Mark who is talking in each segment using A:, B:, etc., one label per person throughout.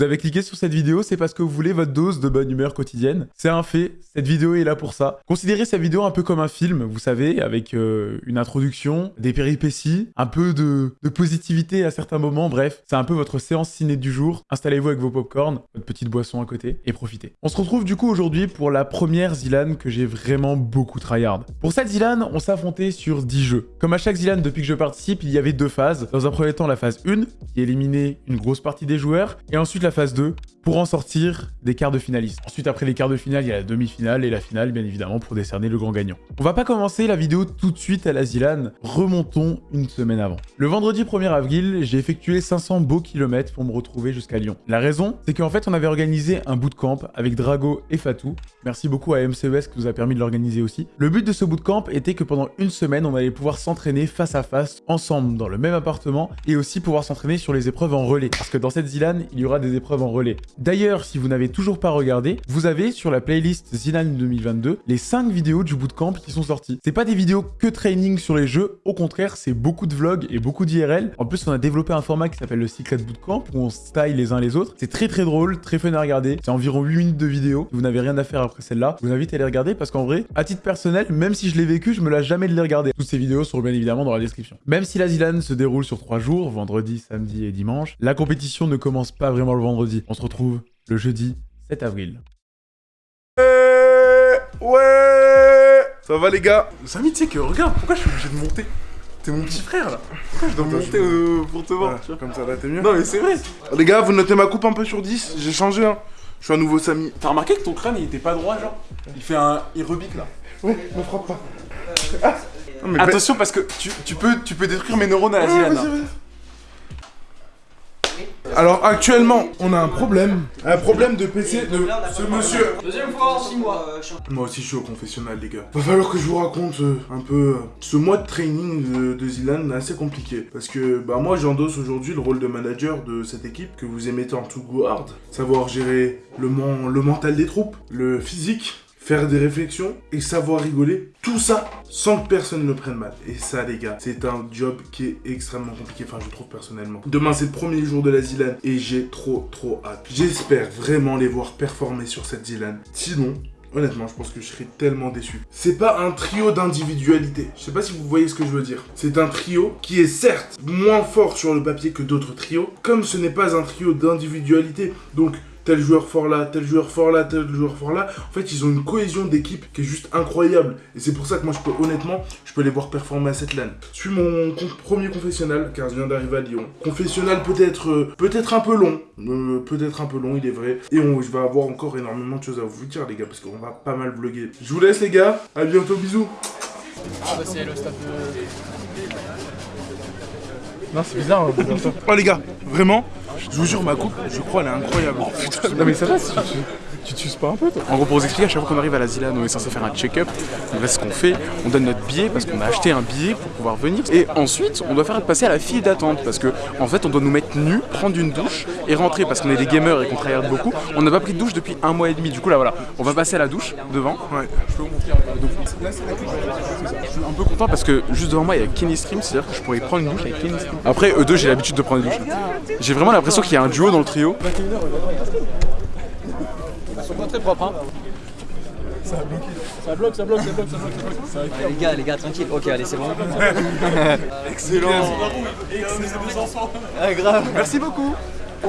A: Vous avez cliqué sur cette vidéo, c'est parce que vous voulez votre dose de bonne humeur quotidienne. C'est un fait, cette vidéo est là pour ça. Considérez cette vidéo un peu comme un film, vous savez, avec euh, une introduction, des péripéties, un peu de, positivité à certains moments, bref, c'est un peu votre séance ciné du jour. Installez-vous avec vos popcorn, votre petite boisson à côté, et profitez. On se retrouve du coup aujourd'hui pour la première Zilan que j'ai vraiment beaucoup tryhard. Pour cette Zilan, on s'affrontait sur 10 jeux. Comme à chaque Zilan depuis que je participe, il y avait deux phases. Dans un premier temps, la phase 1, qui éliminait une grosse partie des joueurs, et ensuite la phase 2, pour en sortir des quarts de finalistes. Ensuite, après les quarts de finale, il y a la demi-finale et la finale, bien évidemment, pour décerner le grand gagnant. On va pas commencer la vidéo tout de suite à la Zilan, remontons une semaine avant. Le vendredi 1er avril, j'ai effectué 500 beaux kilomètres pour me retrouver jusqu'à Lyon. La raison, c'est qu'en fait, on avait organisé un bootcamp avec Drago et Fatou. Merci beaucoup à MCES qui nous a permis de l'organiser aussi. Le but de ce bootcamp était que pendant une semaine, on allait pouvoir s'entraîner face à face, ensemble, dans le même appartement, et aussi pouvoir s'entraîner sur les épreuves en relais. Parce que dans cette Zilan, il y aura des épreuves en relais. D'ailleurs, si vous n'avez toujours pas regardé, vous avez sur la playlist Zilan 2022 les 5 vidéos du bootcamp qui sont sorties. C'est pas des vidéos que training sur les jeux, au contraire, c'est beaucoup de vlogs et beaucoup d'IRL. En plus, on a développé un format qui s'appelle le Secret Bootcamp où on style les uns les autres. C'est très très drôle, très fun à regarder. C'est environ 8 minutes de vidéo. Vous n'avez rien à faire après celle-là, je vous invite à les regarder parce qu'en vrai, à titre personnel, même si je l'ai vécu, je me lasse jamais de les regarder. Toutes ces vidéos seront bien évidemment dans la description. Même si la Zilan se déroule sur 3 jours, vendredi, samedi et dimanche, la compétition ne commence pas vraiment le vendredi. On se retrouve le jeudi 7 avril.
B: Ouais, ouais Ça va les gars Samy, tu sais que regarde, pourquoi je suis obligé de monter T'es mon petit frère là Pourquoi je dois
C: Attends,
B: monter
C: je-
B: euh, pour te voir
C: Voilà,
B: tu vois
C: Comme ça, là, t'es mieux
B: Non mais c'est vrai Les gars, vous notez ma coupe un peu sur 10 J'ai changé hein Je suis un nouveau Samy.
A: T'as remarqué que ton crâne il était pas droit genre Il fait un il rebique là.
B: Ouais, me frappe pas. Ah. Non, mais
A: Attention parce que tu, tu peux tu peux détruire mes neurones à la
B: Ouais, Alors actuellement, on a un problème. Un problème de PC de ce monsieur.
D: Deuxième fois en 6 mois.
B: Moi aussi je suis au confessionnal les gars. Va falloir que je vous raconte euh, un peu euh, ce mois de training de, de Zilan est assez compliqué. Parce que bah moi j'endosse aujourd'hui le rôle de manager de cette équipe que vous aimez tant to go hard. Savoir gérer le mental des troupes, le physique, faire des réflexions et savoir rigoler. Tout ça sans que personne ne prenne mal. Et ça les gars, c'est un job qui est extrêmement compliqué, enfin je trouve personnellement. Demain c'est le premier jour de la Zilan et j'ai trop trop hâte. J'espère vraiment les voir performer sur cette Zilan. Sinon, Honnêtement, je pense que je serais tellement déçu. C'est pas un trio d'individualité. Je sais pas si vous voyez ce que je veux dire. C'est un trio qui est certes moins fort sur le papier que d'autres trios, comme ce n'est pas un trio d'individualité. Donc, tel joueur fort là, tel joueur fort là, tel joueur fort là. En fait, ils ont une cohésion d'équipe qui est juste incroyable. Et c'est pour ça que moi, je peux honnêtement, je peux les voir performer à cette LAN. Je suis mon premier confessionnal, car je viens d'arriver à Lyon. Confessionnal peut-être euh, peut-être un peu long. Euh, peut-être un peu long, il est vrai. Et on, je vais avoir encore énormément de choses à vous dire, les gars, parce qu'on va pas mal vlogger. Je vous laisse, les gars. À bientôt, bisous.
D: Ah bah c'est le stade de...
C: Non, c'est bizarre. hein, bizarre.
B: Oh, les gars, vraiment, je vous jure, ma coupe, je crois, elle est incroyable.
C: non, mais ça va, si tu, t'uses pas un peu, toi
E: En gros, pour vous expliquer, à chaque fois qu'on arrive à la Zilan, on est censé faire un check-up. Donc là, ce qu'on fait, on donne notre billet parce qu'on a acheté un billet pour pouvoir venir. Et ensuite, on doit faire passer à la file d'attente parce que, en fait, on doit nous mettre nus, prendre une douche et rentrer parce qu'on est des gamers et qu'on travaille beaucoup. On n'a pas pris de douche depuis un mois et demi. Du coup, là, voilà, on va passer à la douche devant.
B: Ouais.
E: Je peux vous montrer un peu. Donc, là, c'est la douche. Je suis un peu content parce que juste devant moi, il y a Kenny Stream, c'est-à-dire que je pourrais prendre une douche avec Kenny Stream. Après, eux deux, j'ai l'habitude de prendre des douches. J'ai vraiment l'impression qu'il y a un duo dans le trio.
D: Ils sont pas très propres hein. Ça bloque, ça bloque, ça bloque, ça bloque, ça bloque. Les gars, les gars, tranquille. Ok, allez, c'est bon.
B: Excellent.
D: Ah, grave.
E: Merci beaucoup.
B: Bah,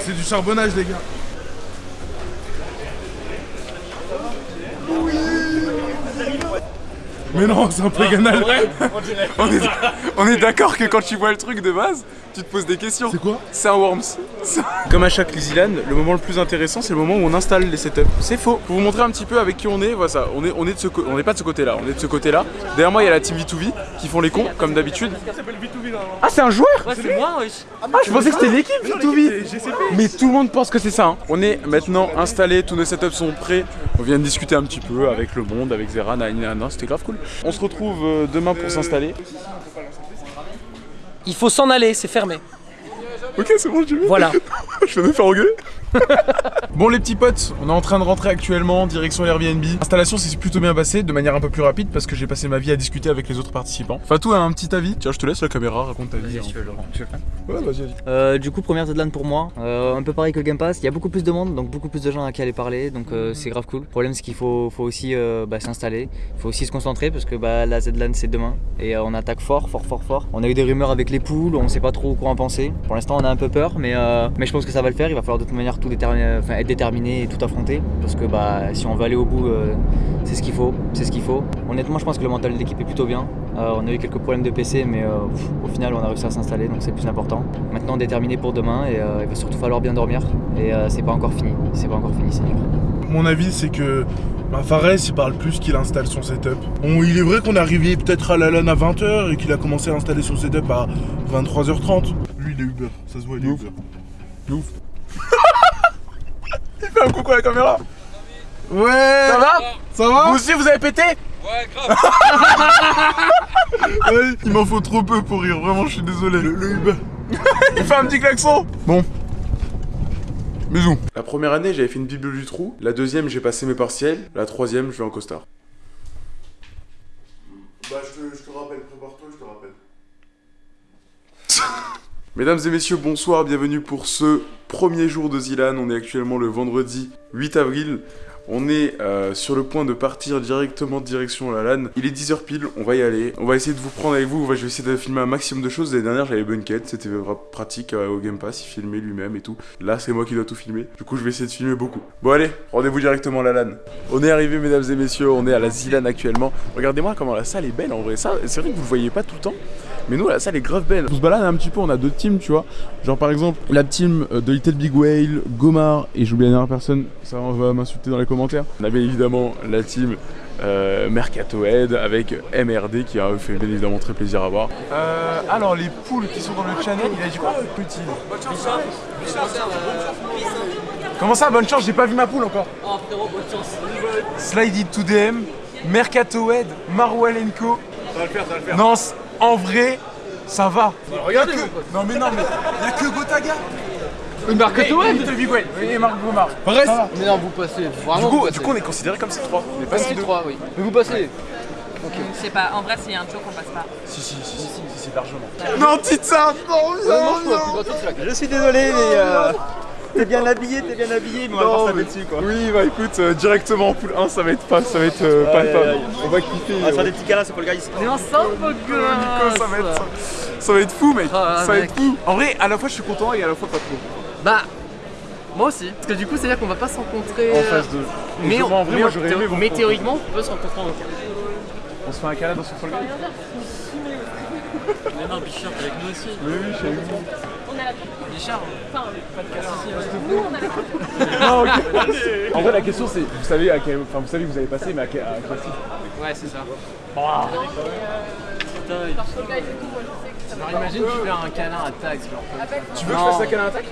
B: c'est du charbonnage, les gars.
E: Mais non, c'est un peu ganal. on est, on est d'accord que quand tu vois le truc de base, tu te poses des questions.
B: C'est quoi
E: C'est un Worms. Comme à chaque Zilan, le moment le plus intéressant, c'est le moment où on installe les setups. C'est faux. Pour vous montrer un petit peu avec qui on est, voilà ça. On est, on est de ce co- on n'est pas de ce côté-là. On est de ce côté-là. Derrière moi, il y a la team V2V qui font les cons, comme d'habitude. Ah, c'est un joueur
D: Ouais, c'est moi, wesh.
E: Ah, je pensais que c'était l'équipe V2V. Mais tout le monde pense que c'est ça. hein. On est maintenant installé, tous nos setups sont prêts. On vient de discuter un petit peu avec le monde, avec Zera, nanana, c'était grave cool. On se retrouve euh, demain pour s'installer.
D: Il faut s'en aller, c'est fermé.
E: Ok, c'est bon, je vais.
D: Voilà.
E: Je vais me faire engueuler.
A: Bon les petits potes, on est en train de rentrer actuellement, direction Airbnb. L'installation s'est plutôt bien passée, de manière un peu plus rapide parce que j'ai passé ma vie à discuter avec les autres participants. Fatou a un petit avis. Tiens, je te laisse la caméra, raconte ta vie.
D: Vas-y,
A: hein.
D: si tu veux, Laurent. Tu veux
A: Ouais, vas-y, vas-y.
D: Euh, du coup, première Zedland pour moi, Euh, un peu pareil que le Game Pass, il y a beaucoup plus de monde, donc beaucoup plus de gens à qui aller parler, donc euh, c'est grave cool. Le problème, c'est qu'il faut, faut aussi euh, bah, s'installer, il faut aussi se concentrer parce que bah, la Zedland c'est demain et euh, on attaque fort, fort, fort, fort. On a eu des rumeurs avec les poules, on sait pas trop quoi en penser. Pour l'instant, on a un peu peur, mais, euh, mais je pense que ça va le faire. Il va falloir de toute manière tout déterminer, enfin, être déterminé et tout affronter parce que bah, si on veut aller au bout, euh, c'est ce qu'il faut, c'est ce qu'il faut. Honnêtement, je pense que le mental de l'équipe est plutôt bien. Euh, on a eu quelques problèmes de PC, mais euh, pff, au final, on a réussi à s'installer, donc c'est plus important. Maintenant, déterminé pour demain, et euh, il va surtout falloir bien dormir. Et euh, c'est pas encore fini, c'est pas encore fini, c'est dur.
B: Mon avis, c'est que bah, Fares, il parle plus qu'il installe son setup. Bon, il est vrai qu'on est arrivé peut-être à la LAN à 20h et qu'il a commencé à installer son setup à 23h30. Lui, il est Uber, ça se voit, il est
A: Ouf. Il fait un coucou à la caméra.
B: Ouais
A: Ça va
B: Ça va
A: Vous aussi, vous avez pété
B: Ouais, Il m'en faut trop peu pour rire, vraiment, je suis désolé. Le, le Uber.
A: Il fait un petit klaxon Bon. Bisous.
E: La première année, j'avais fait une Bible du trou. La deuxième, j'ai passé mes partiels. La troisième, je vais en costard.
B: Bah, je te, je te rappelle, prépare-toi, je te rappelle.
E: Mesdames et messieurs, bonsoir, bienvenue pour ce premier jour de Zilan. On est actuellement le vendredi 8 avril. On est euh, sur le point de partir directement direction la LAN. Il est 10h pile, on va y aller. On va essayer de vous prendre avec vous. Je vais essayer de filmer un maximum de choses. L'année dernière, j'avais Bunket, c'était pratique euh, au Game Pass. Il filmait lui-même et tout. Là, c'est moi qui dois tout filmer. Du coup, je vais essayer de filmer beaucoup. Bon, allez, rendez-vous directement à la LAN. On est arrivé, mesdames et messieurs. On est à la Zilan actuellement. Regardez-moi comment la salle est belle en vrai. Ça, c'est vrai que vous le voyez pas tout le temps. Mais nous, la salle est grave belle.
A: On se balade un petit peu, on a deux teams, tu vois. Genre par exemple, la team euh, de Little Big Whale, Gomar, et j'oublie la dernière personne, ça va m'insulter dans les.
E: On a bien évidemment la team euh, Mercato Head avec MRD qui a fait bien évidemment très plaisir à voir.
A: Euh, alors les poules qui sont dans le channel, il a dit quoi petit Comment ça, bonne chance, j'ai pas vu ma poule encore.
D: Oh frérot, bonne chance.
A: Slide it to DM, Mercato Head, Marwalenko. Ça va le faire, ça va le faire. Non, en vrai, ça va.
D: Regardez,
A: Non mais non, mais y a que Gotaga. Big Whale, et Marc Gomar. Reste.
D: Mais non, vous passez,
A: Du
D: vraiment
A: coup, du coup, on est considéré comme C3. On est pas
D: c'est
A: C2.
D: 3, oui. Mais vous passez.
F: Je sais pas, en vrai, s'il y a un choc, on passe pas.
A: Si, si, si, si, si, largement. Non, petite ça Non,
D: Non, non, non.
G: Je suis désolé, mais euh, t'es bien habillé, t'es bien habillé, mais on va pas
A: mais-
G: taper dessus quoi.
A: Oui, bah écoute, euh, directement en poule 1, ça va être pas, ça va être euh,
G: aïe, aïe.
A: On va kiffer.
G: On va faire des petits câlins, c'est pas le gars ici.
D: Mais ensemble,
A: Nico, ça va être, ça, ça va être fou, mec.
D: Ah,
A: ça va
D: mec.
A: être fou. En vrai, à la fois, je suis content et à la fois pas trop.
H: Bah, moi aussi. Parce que du coup, c'est-à-dire qu'on va pas se rencontrer.
A: En
H: euh,
A: phase 2.
H: Mais, on-
A: en vrai,
H: mais
A: moi,
H: on-
A: j'aurais aimé vous
H: mais théoriquement, on peut se rencontrer en.
A: On se fait un câlin dans son Fall Guy
H: Mais non, Bichard, avec nous aussi.
A: Oui, oui, j'ai eu.
H: Bichard.
A: Non, ok. En vrai, la question, c'est, vous savez, à quel, enfin, vous savez que vous avez passé, mais à quel, à quel site
H: Ouais, c'est ça. Putain, Alors imagine tu fais un câlin à genre.
A: Tu veux que je fasse un câlin attaque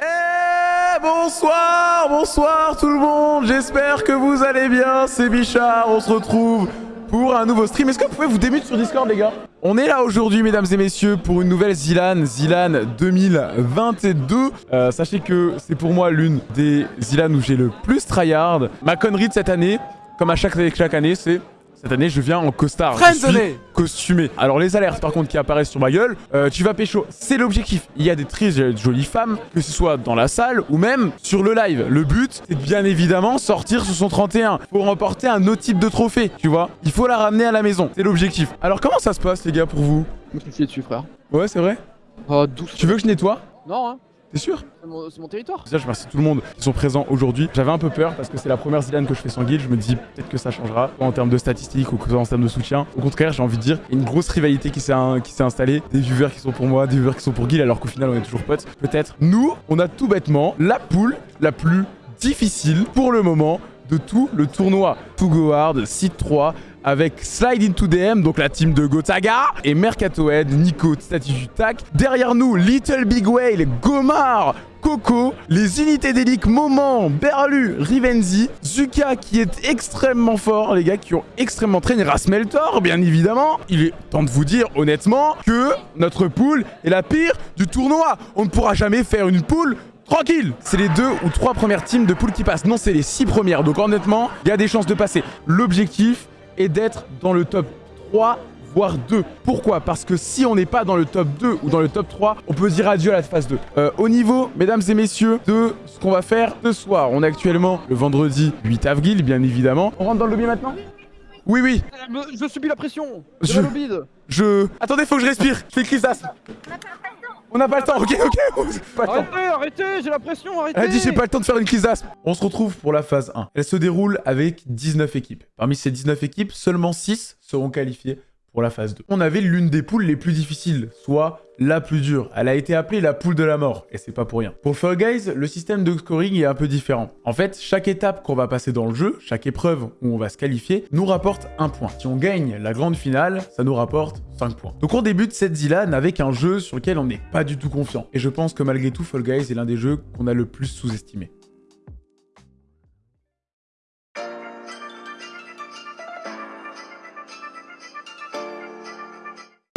A: Eh bonsoir, bonsoir tout le monde, j'espère que vous allez bien, c'est Bichard, on se retrouve pour un nouveau stream. Est-ce que vous pouvez vous démuter sur Discord les gars? On est là aujourd'hui mesdames et messieurs pour une nouvelle Zilan, Zilan 2022. Euh, sachez que c'est pour moi l'une des Zilan où j'ai le plus tryhard. Ma connerie de cette année, comme à chaque, chaque année, c'est... Cette année, je viens en costard. Je suis
C: Friendzone.
A: costumé. Alors les alertes par contre qui apparaissent sur ma gueule, euh, tu vas pécho, c'est l'objectif. Il y a des très jolies femmes, que ce soit dans la salle ou même sur le live. Le but, c'est de bien évidemment sortir sur son 31 pour remporter un autre type de trophée, tu vois. Il faut la ramener à la maison, c'est l'objectif. Alors comment ça se passe les gars pour vous?
H: Je me suis dessus, frère.
A: Ouais, c'est vrai?
H: Oh, douce.
A: Tu veux que je nettoie?
H: Non, hein.
A: T'es sûr
H: C'est mon, territoire.
A: Déjà, je remercie tout le monde qui sont présents aujourd'hui. J'avais un peu peur parce que c'est la première Zidane que je fais sans guide. Je me dis peut-être que ça changera en termes de statistiques ou que en termes de soutien. Au contraire, j'ai envie de dire, il y a une grosse rivalité qui s'est installée. Des viewers qui sont pour moi, des viewers qui sont pour Guil, alors qu'au final, on est toujours potes. Peut-être. Nous, on a tout bêtement la poule la plus difficile pour le moment de tout le tournoi. To Go Hard, Site 3, avec Slide into DM, donc la team de Gotaga, et Mercatohead, Nico, Statue Tac. Derrière nous, Little Big Whale, Gomar, Coco, les unités d'élite Moment, Berlu, Rivenzi, Zuka qui est extrêmement fort, les gars qui ont extrêmement traîné, Rasmeltor bien évidemment. Il est temps de vous dire honnêtement que notre poule est la pire du tournoi. On ne pourra jamais faire une poule Tranquille C'est les deux ou trois premières teams de poule qui passent. Non, c'est les six premières. Donc honnêtement, il y a des chances de passer. L'objectif est d'être dans le top 3 voire 2. Pourquoi? Parce que si on n'est pas dans le top 2 ou dans le top 3, on peut dire adieu à la phase 2. Euh, au niveau, mesdames et messieurs, de ce qu'on va faire ce soir. On est actuellement le vendredi 8 avril, bien évidemment. On rentre dans le lobby maintenant? Oui, oui.
C: Je subis la pression
A: Je-. Je... Attendez, faut que je respire. Je fais crise d'asthme. On n'a pas le temps, ok, ok. Pas le temps.
C: Arrêtez, arrêtez, j'ai la pression, arrêtez
A: Elle a dit j'ai pas le temps de faire une crise d'asthme. On se retrouve pour la phase 1. Elle se déroule avec 19 équipes. Parmi ces 19 équipes, seulement 6 seront qualifiées la phase 2. On avait l'une des poules les plus difficiles, soit la plus dure. Elle a été appelée la poule de la mort, et c'est pas pour rien. Pour Fall Guys, le système de scoring est un peu différent. En fait, chaque étape qu'on va passer dans le jeu, chaque épreuve où on va se qualifier, nous rapporte un point. Si on gagne la grande finale, ça nous rapporte 5 points. Donc on débute cette Zilan avec un jeu sur lequel on n'est pas du tout confiant. Et je pense que malgré tout, Fall Guys est l'un des jeux qu'on a le plus sous-estimé.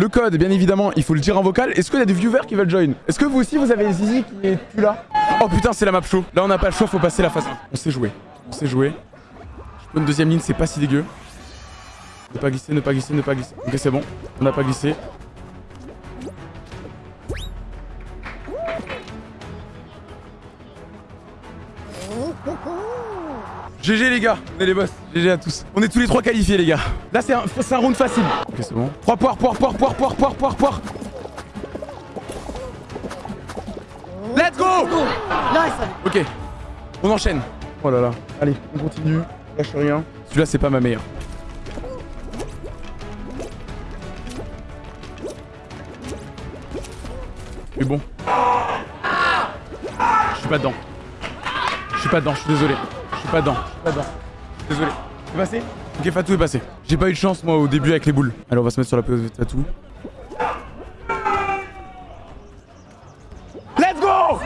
A: Le code, bien évidemment, il faut le dire en vocal. Est-ce qu'il y a des viewers qui veulent join? Est-ce que vous aussi, vous avez Zizi qui est plus là? Oh putain, c'est la map show. Là, on n'a pas le choix, faut passer la 1. On sait jouer. On sait jouer. Je peux une deuxième ligne, c'est pas si dégueu. Ne pas glisser, ne pas glisser, ne pas glisser. Ok, c'est bon. On n'a pas glissé. GG les gars, on est les boss. GG à tous. On est tous les trois qualifiés les gars. Là c'est un, round facile. Ok c'est bon. 3 poires, poires, poires, poires, poires, poires, poires, poires. Let's go Ok. On enchaîne. Oh là là. Allez, on continue. Lâche rien. Celui-là c'est pas ma meilleure. Mais bon. Je suis pas dedans. Je suis pas dedans, je suis désolé. Pas dedans. Pas dedans. Désolé. C'est passé? Ok, Fatou est passé. J'ai pas eu de chance moi au début avec les boules. Allez, on va se mettre sur la pause de Fatou. Let's go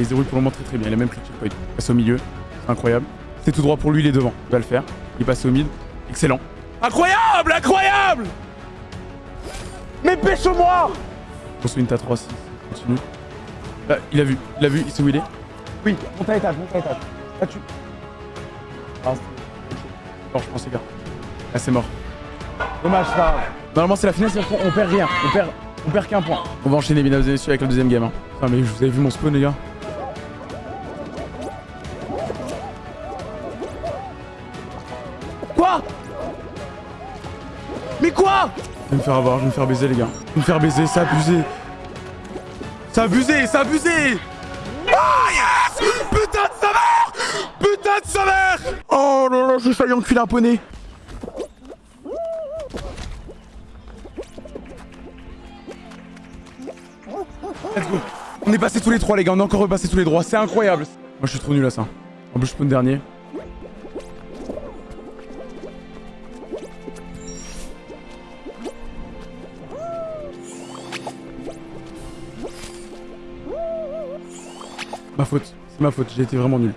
A: Les zéros pour le moment très très bien. Il a même pris le checkpoint. Il passe au milieu. C'est incroyable. C'est tout droit pour lui, il est devant. Il va le faire. Il passe au mid. Excellent. Incroyable Incroyable Mais pêche-moi Attention, une ta 3 6. Continue. Là, il a vu. Il a vu. Il sait où il est. Oui, monte à étage, monte à étage. Là, tu. Ah, c'est je pense, les gars. Là, c'est mort. Dommage, ça. Normalement, c'est la finale, c'est-à-dire qu'on- on perd rien. On perd, on perd qu'un point. On va enchaîner, mesdames et messieurs, avec le deuxième game. Hein. Putain, mais vous avez vu mon spawn, les gars Quoi? Mais quoi? Je vais me faire avoir, je vais me faire baiser, les gars. Je vais me faire baiser, c'est abusé. C'est abusé, c'est abusé Ah yes Oh là là, j'ai failli enculer un poney. Let's go. On est passé tous les trois, les gars. On est encore repassé tous les trois. C'est incroyable. Moi, je suis trop nul à ça. En plus, je spawn dernier. Ma faute. C'est ma faute. J'ai été vraiment nul.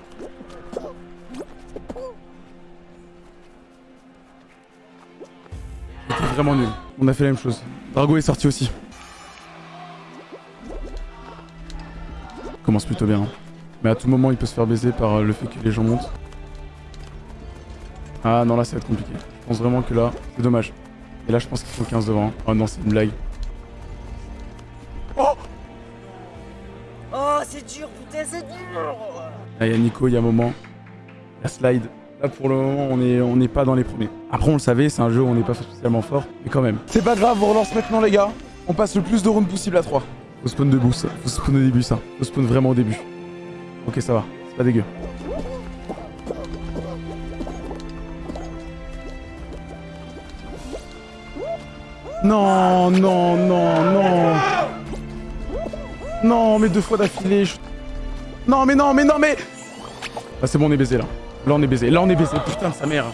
A: Vraiment nul. On a fait la même chose. Drago est sorti aussi. Commence plutôt bien. hein. Mais à tout moment, il peut se faire baiser par euh, le fait que les gens montent. Ah non, là, ça va être compliqué. Je pense vraiment que là, c'est dommage. Et là, je pense qu'il faut 15 devant. Oh non, c'est une blague.
G: Oh, c'est dur, putain, c'est dur
A: Là, il y a Nico, il y a un moment. La slide. Là, pour le moment, on n'est on n'est pas dans les premiers. Après, on le savait, c'est un jeu où on n'est pas spécialement fort, mais quand même. C'est pas grave, on relance maintenant, les gars. On passe le plus de rounds possible à 3. Faut spawn debout, ça. Faut spawn au début, ça. Faut spawn vraiment au début. Ok, ça va. C'est pas dégueu. Non, non, non, non. Non, mais deux fois d'affilée. je- Non, mais non, mais non, mais. Ah, c'est bon, on est baisé là. Là on est baisé, là on est baisé, putain sa mère.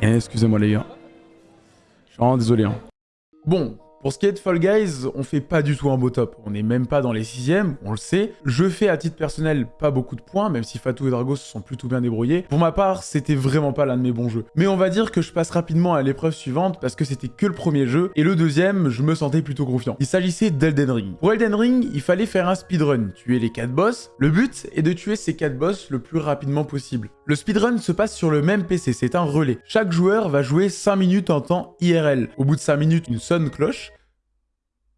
A: Eh, excusez-moi les gars. Je suis vraiment désolé. Hein. Bon, pour ce qui est de Fall Guys, on fait pas du tout un beau top. On n'est même pas dans les sixièmes, on le sait. Je fais à titre personnel pas beaucoup de points, même si Fatou et Drago se sont plutôt bien débrouillés. Pour ma part, c'était vraiment pas l'un de mes bons jeux. Mais on va dire que je passe rapidement à l'épreuve suivante parce que c'était que le premier jeu, et le deuxième, je me sentais plutôt confiant. Il s'agissait d'Elden Ring. Pour Elden Ring, il fallait faire un speedrun, tuer les 4 boss. Le but est de tuer ces 4 boss le plus rapidement possible. Le speedrun se passe sur le même PC, c'est un relais. Chaque joueur va jouer 5 minutes en temps IRL. Au bout de 5 minutes, une sonne cloche.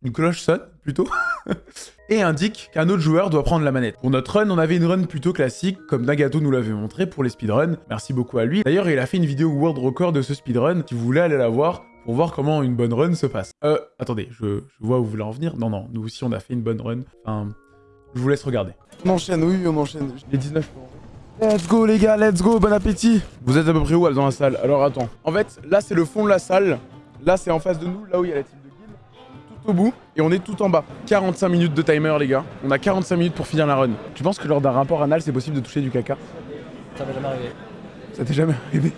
A: Une cloche sonne, plutôt. et indique qu'un autre joueur doit prendre la manette. Pour notre run, on avait une run plutôt classique, comme Nagato nous l'avait montré pour les speedruns. Merci beaucoup à lui. D'ailleurs, il a fait une vidéo world record de ce speedrun, si vous voulez aller la voir, pour voir comment une bonne run se passe. Euh, attendez, je, je vois où vous voulez en venir. Non, non, nous aussi on a fait une bonne run. Enfin, je vous laisse regarder.
E: On enchaîne, oui, on enchaîne.
A: Les 19 Let's go les gars, let's go, bon appétit Vous êtes à peu près où dans la salle? Alors attends. En fait, là c'est le fond de la salle. Là c'est en face de nous, là où il y a la team au bout. Et on est tout en bas. 45 minutes de timer les gars. On a 45 minutes pour finir la run. Tu penses que lors d'un rapport anal c'est possible de toucher du caca?
D: Ça va jamais arriver.
A: Ça t'est jamais arrivé?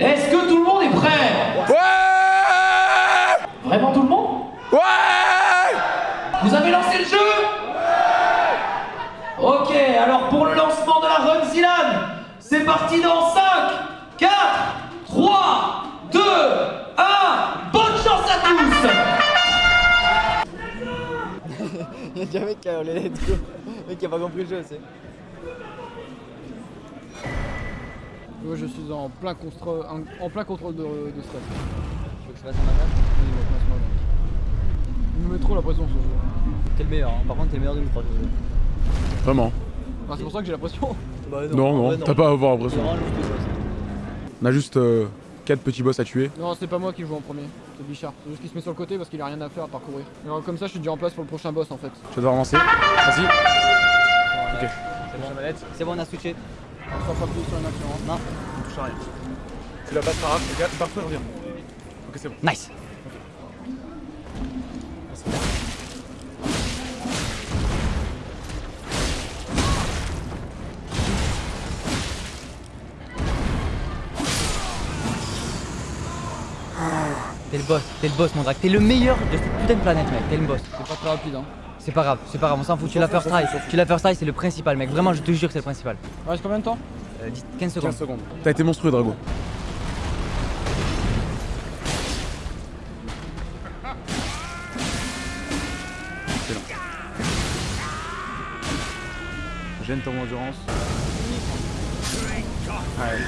I: Est-ce que tout le monde est prêt?
A: Ouais
I: Vraiment tout le monde?
A: Ouais
I: Vous avez lancé le jeu? Ok, alors pour le lancement de la Run Zilan, c'est parti dans
D: Il y a déjà un mec qui a let's go. Mec qui a pas compris le jeu, c'est.
C: Moi je suis en plein, contrôle, en, en plein contrôle de, de stress.
D: Tu veux que je fasse un attaque
C: Oui, il me met trop la pression ce jeu.
D: T'es le meilleur, hein. par contre t'es le meilleur de nous trois. je jure.
A: Vraiment
C: Ah, c'est pour ça que j'ai la pression.
D: Bah,
A: Non, non,
D: vrai,
A: t'as pas à avoir
D: juste ça.
A: On a juste 4 petits boss à tuer.
C: Non, c'est pas moi qui joue en premier, c'est Bichard. C'est juste qu'il se met sur le côté parce qu'il a rien à faire à parcourir. Alors, comme ça, je suis déjà en place pour le prochain boss en fait.
A: Je vais devoir lancer. Vas-y. Ok.
D: C'est bon. C'est bon, on a switché.
C: On sera pas plus sur une action.
D: Non.
A: On touche à rien. Tu la passes par les gars, parfois revient. Ok, c'est bon.
D: Nice. Boss, t'es le boss mon drac, t'es le meilleur de cette putain de planète mec, t'es le boss.
C: C'est pas très rapide hein.
D: C'est pas grave, c'est pas grave, on s'en fout, tu l'as first try, tu l'as first try, c'est le principal mec, vraiment je te jure que c'est le principal.
C: Il reste combien de temps
D: Euh, 10 15 secondes.
A: 15 secondes. T'as été monstrueux, Drago. Excellent. Gêne ton endurance. Ouais.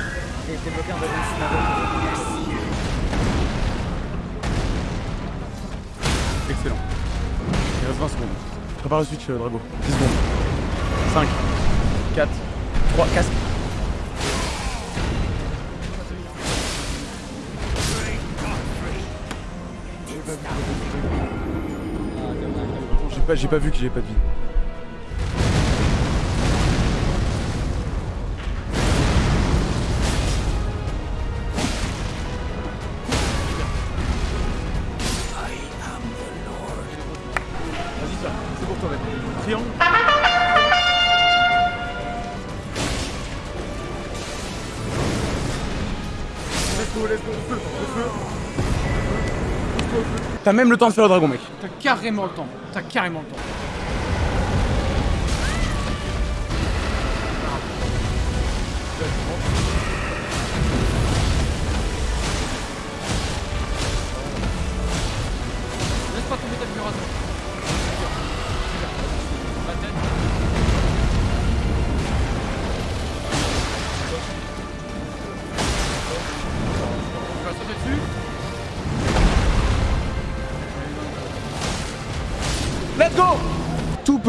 D: Et t'es bloqué en
A: Il reste 20 secondes. Prépare le switch, euh, Drago. 10 secondes. 5, 4, 3, casque. J'ai pas, pas vu que j'ai pas de vie. T'as même le temps de faire le dragon, mec.
C: T'as carrément le temps. T'as carrément le temps.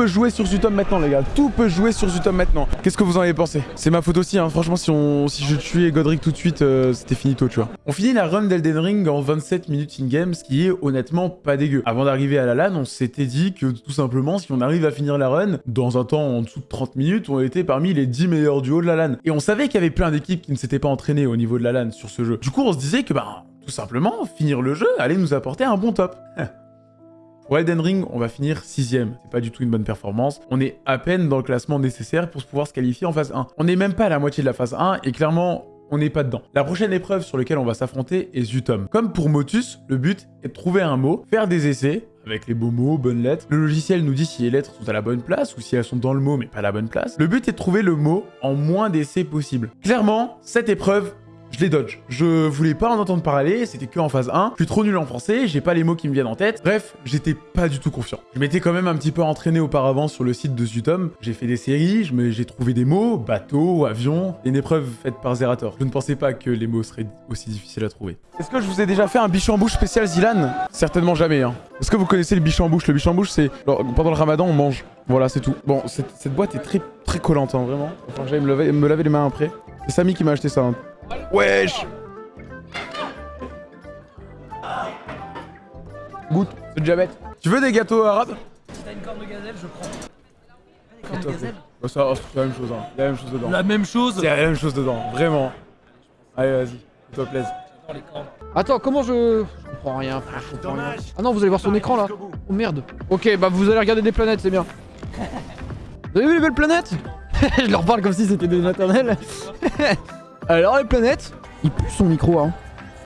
A: Peut jouer sur Zutom maintenant, les gars. Tout peut jouer sur Zutom maintenant. Qu'est-ce que vous en avez pensé? C'est ma faute aussi, hein. Franchement, si, on... si je tuais Godric tout de suite, euh, c'était finito, tu vois. On finit la run d'Elden Ring en 27 minutes in-game, ce qui est honnêtement pas dégueu. Avant d'arriver à la LAN, on s'était dit que tout simplement, si on arrive à finir la run, dans un temps en dessous de 30 minutes, on était parmi les 10 meilleurs duos de la LAN. Et on savait qu'il y avait plein d'équipes qui ne s'étaient pas entraînées au niveau de la LAN sur ce jeu. Du coup, on se disait que, bah, tout simplement, finir le jeu allait nous apporter un bon top. Pour Ring, on va finir sixième. C'est pas du tout une bonne performance. On est à peine dans le classement nécessaire pour pouvoir se qualifier en phase 1. On n'est même pas à la moitié de la phase 1 et clairement, on n'est pas dedans. La prochaine épreuve sur laquelle on va s'affronter est Zutom. Comme pour Motus, le but est de trouver un mot, faire des essais, avec les beaux mots, bonnes lettres. Le logiciel nous dit si les lettres sont à la bonne place ou si elles sont dans le mot mais pas à la bonne place. Le but est de trouver le mot en moins d'essais possible. Clairement, cette épreuve, je les dodge. Je voulais pas en entendre parler, c'était que en phase 1. Je suis trop nul en français, j'ai pas les mots qui me viennent en tête. Bref, j'étais pas du tout confiant. Je m'étais quand même un petit peu entraîné auparavant sur le site de Zutom. J'ai fait des séries, j'ai trouvé des mots, bateau, avion, une épreuve faite par Zerator. Je ne pensais pas que les mots seraient aussi difficiles à trouver. Est-ce que je vous ai déjà fait un bichon en bouche spécial Zilan? Certainement jamais. Hein. Est-ce que vous connaissez le bichon en bouche? Le bichon en bouche, c'est pendant le ramadan, on mange. Voilà, c'est tout. Bon, cette, boîte est très très collante, hein, vraiment. Enfin, j'allais me me laver les mains après. C'est Samy qui m'a acheté ça. Hein. Wesh Goûte, c'est diabète. Tu veux des gâteaux arabes?
H: Si t'as une corne de gazelle, je prends.
A: De gazelle bah, ça, C'est la même chose, hein. La même chose dedans.
H: La même chose
A: C'est la même chose dedans, vraiment. Allez, vas-y, fais-toi plaisir.
C: Attends, comment je... Je comprends rien, frère, je comprends rien. Ah non, vous allez voir son écran, là Oh merde Ok, bah vous allez regarder des planètes, c'est bien. Vous avez vu les belles planètes? Je leur parle comme si c'était des maternelles. Alors les planètes, il pue son micro, hein.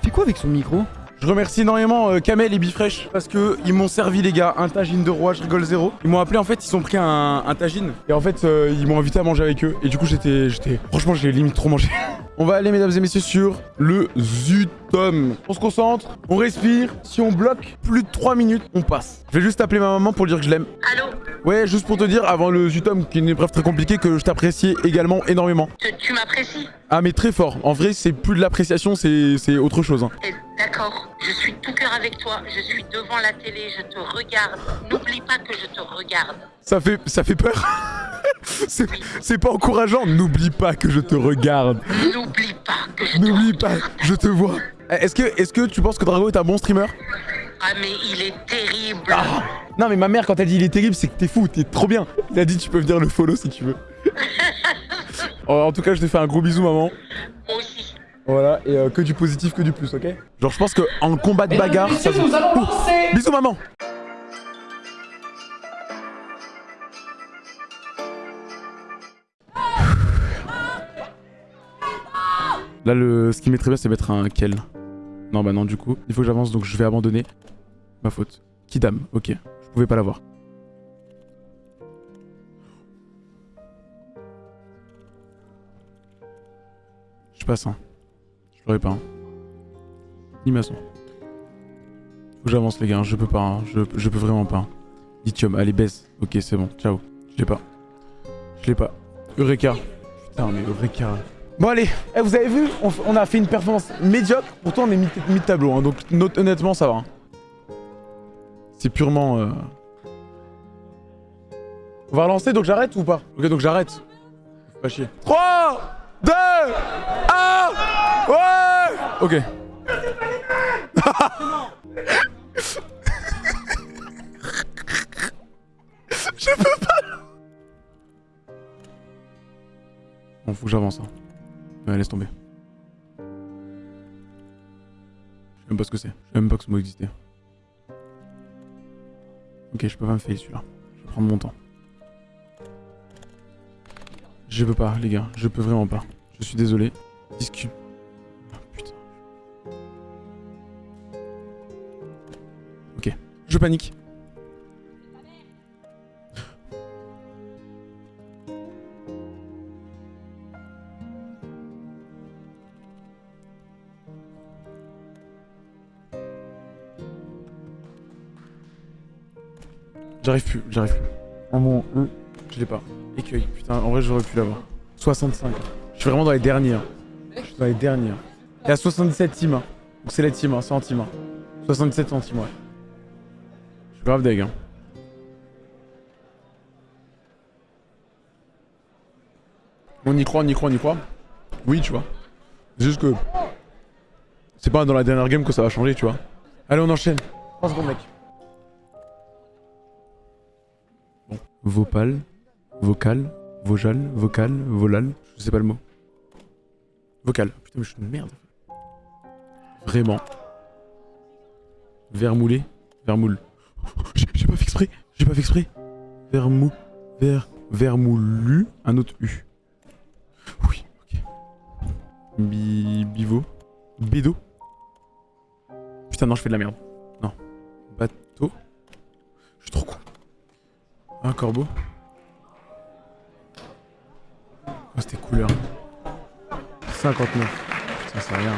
C: Il fait quoi avec son micro?
A: Je remercie énormément euh, Kamel et Bifresh parce que ils m'ont servi les gars un tagine de roi, je rigole zéro. Ils m'ont appelé en fait, ils ont pris un, un tagine et en fait euh, ils m'ont invité à manger avec eux et du coup j'étais j'étais franchement j'ai limite trop mangé. on va aller mesdames et messieurs sur le Zutom. On se concentre, on respire, si on bloque plus de 3 minutes, on passe. Je vais juste appeler ma maman pour dire que je l'aime.
F: Allô
A: Ouais, juste pour te dire avant le Zutom qui est une épreuve très compliquée que je t'apprécie également énormément.
F: Tu, m'apprécies
A: Ah mais très fort. En vrai, c'est plus de l'appréciation, c'est autre chose. Hein.
F: Eh, d'accord. Je suis tout cœur avec toi. Je suis devant la télé. Je te regarde. N'oublie pas que je te regarde.
A: Ça fait, ça fait peur C'est pas encourageant. N'oublie pas que je te regarde.
F: N'oublie pas que je te
A: N'oublie pas, je te vois. Est-ce que, est que tu penses que Drago est un bon streamer?
F: Ah mais il est terrible.
A: Ah. non mais ma mère quand elle dit il est terrible c'est que t'es fou, t'es trop bien. Elle a dit tu peux venir le follow si tu veux. en tout cas je te fais un gros bisou maman.
F: Moi aussi.
A: Voilà, et euh, que du positif, que du plus, ok? Genre, je pense qu'en combat de bagarre, ça...
I: Nous allons lancer
A: Bisous, maman Là, le... ce qui m'est très bien, c'est mettre un Kel. Non, bah non, du coup, il faut que j'avance, donc je vais abandonner. Ma faute. Kidam, ok. Je pouvais pas l'avoir. Je passe, hein. Je l'aurais pas. Hein. Ni maçon. Faut que j'avance les gars, je peux pas, hein. je, je, peux vraiment pas. Hein. Lithium, allez baisse. Ok c'est bon, ciao. Je l'ai pas. Je l'ai pas. Eureka. Putain mais Eureka. Bon allez, eh, vous avez vu, on, a fait une performance médiocre, pourtant on est mi-tableau, hein, donc honnêtement ça va. Hein. C'est purement... Euh... On va relancer, donc j'arrête ou pas? Ok donc j'arrête. Pas chier. 3 2 1 Ouais Ok. Je peux pas Bon, faut que j'avance. Hein. Laisse tomber. Je sais même pas ce que c'est. Je sais même pas que ce mot existait. Ok, je peux pas me faire celui-là. Je vais prendre mon temps. Je peux pas, les gars. Je peux vraiment pas. Je suis désolé. Discute. Ah. Ok. Je panique. J'arrive plus, j'arrive plus. En mon E, je l'ai pas. Écueil, putain, en vrai j'aurais pu l'avoir. 65. Je suis vraiment dans les dernières. Je suis dans les dernières. Il y a 77 teams. Hein. Donc c'est les teams, hein, c'est en team. 77 centimes, ouais. Je suis grave deg. Hein. On y croit, on y croit, on y croit. Oui, tu vois. C'est juste que... C'est pas dans la dernière game que ça va changer, tu vois. Allez, on enchaîne. 3 secondes, mec. Vopal. Vocal. Vojal. Vocal. Volal. Je sais pas le mot. Vocal. Putain, mais je suis une merde. Vraiment. Vermoulé. Vermoule. J'ai pas fait exprès. J'ai pas fait exprès. Vermou... Ver... Vermoulu. Un autre U. Oui, ok. Bi... Bivo. Bédo. Putain, non, je fais de la merde. Non. Bateau. Je suis trop con. Un corbeau. Oh, c'était couleur. 59. Putain, c'est rien.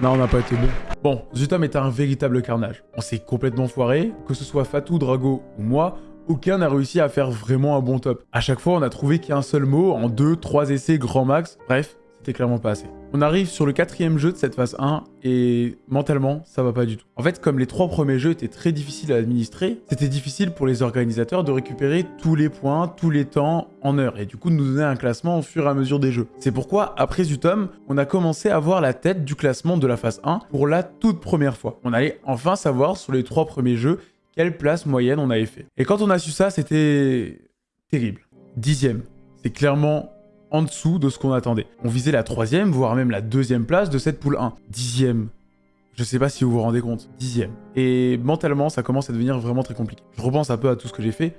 A: Non, on n'a pas été bon. Bon, Zutam est un véritable carnage. On s'est complètement foiré. Que ce soit Fatou, Drago ou moi, aucun n'a réussi à faire vraiment un bon top. À chaque fois, on a trouvé qu'un seul mot en 2, 3 essais grand max. Bref, c'était clairement pas assez. On arrive sur le quatrième jeu de cette phase 1 et mentalement, ça va pas du tout. En fait, comme les trois premiers jeux étaient très difficiles à administrer, c'était difficile pour les organisateurs de récupérer tous les points, tous les temps en heure et du coup de nous donner un classement au fur et à mesure des jeux. C'est pourquoi, après Zutom, on a commencé à voir la tête du classement de la phase 1 pour la toute première fois. On allait enfin savoir sur les trois premiers jeux quelle place moyenne on avait fait. Et quand on a su ça, c'était terrible. Dixième. C'est clairement en dessous de ce qu'on attendait. On visait la troisième, voire même la deuxième place de cette poule 1. Dixième. Je sais pas si vous vous rendez compte. Dixième. Et mentalement, ça commence à devenir vraiment très compliqué. Je repense un peu à tout ce que j'ai fait.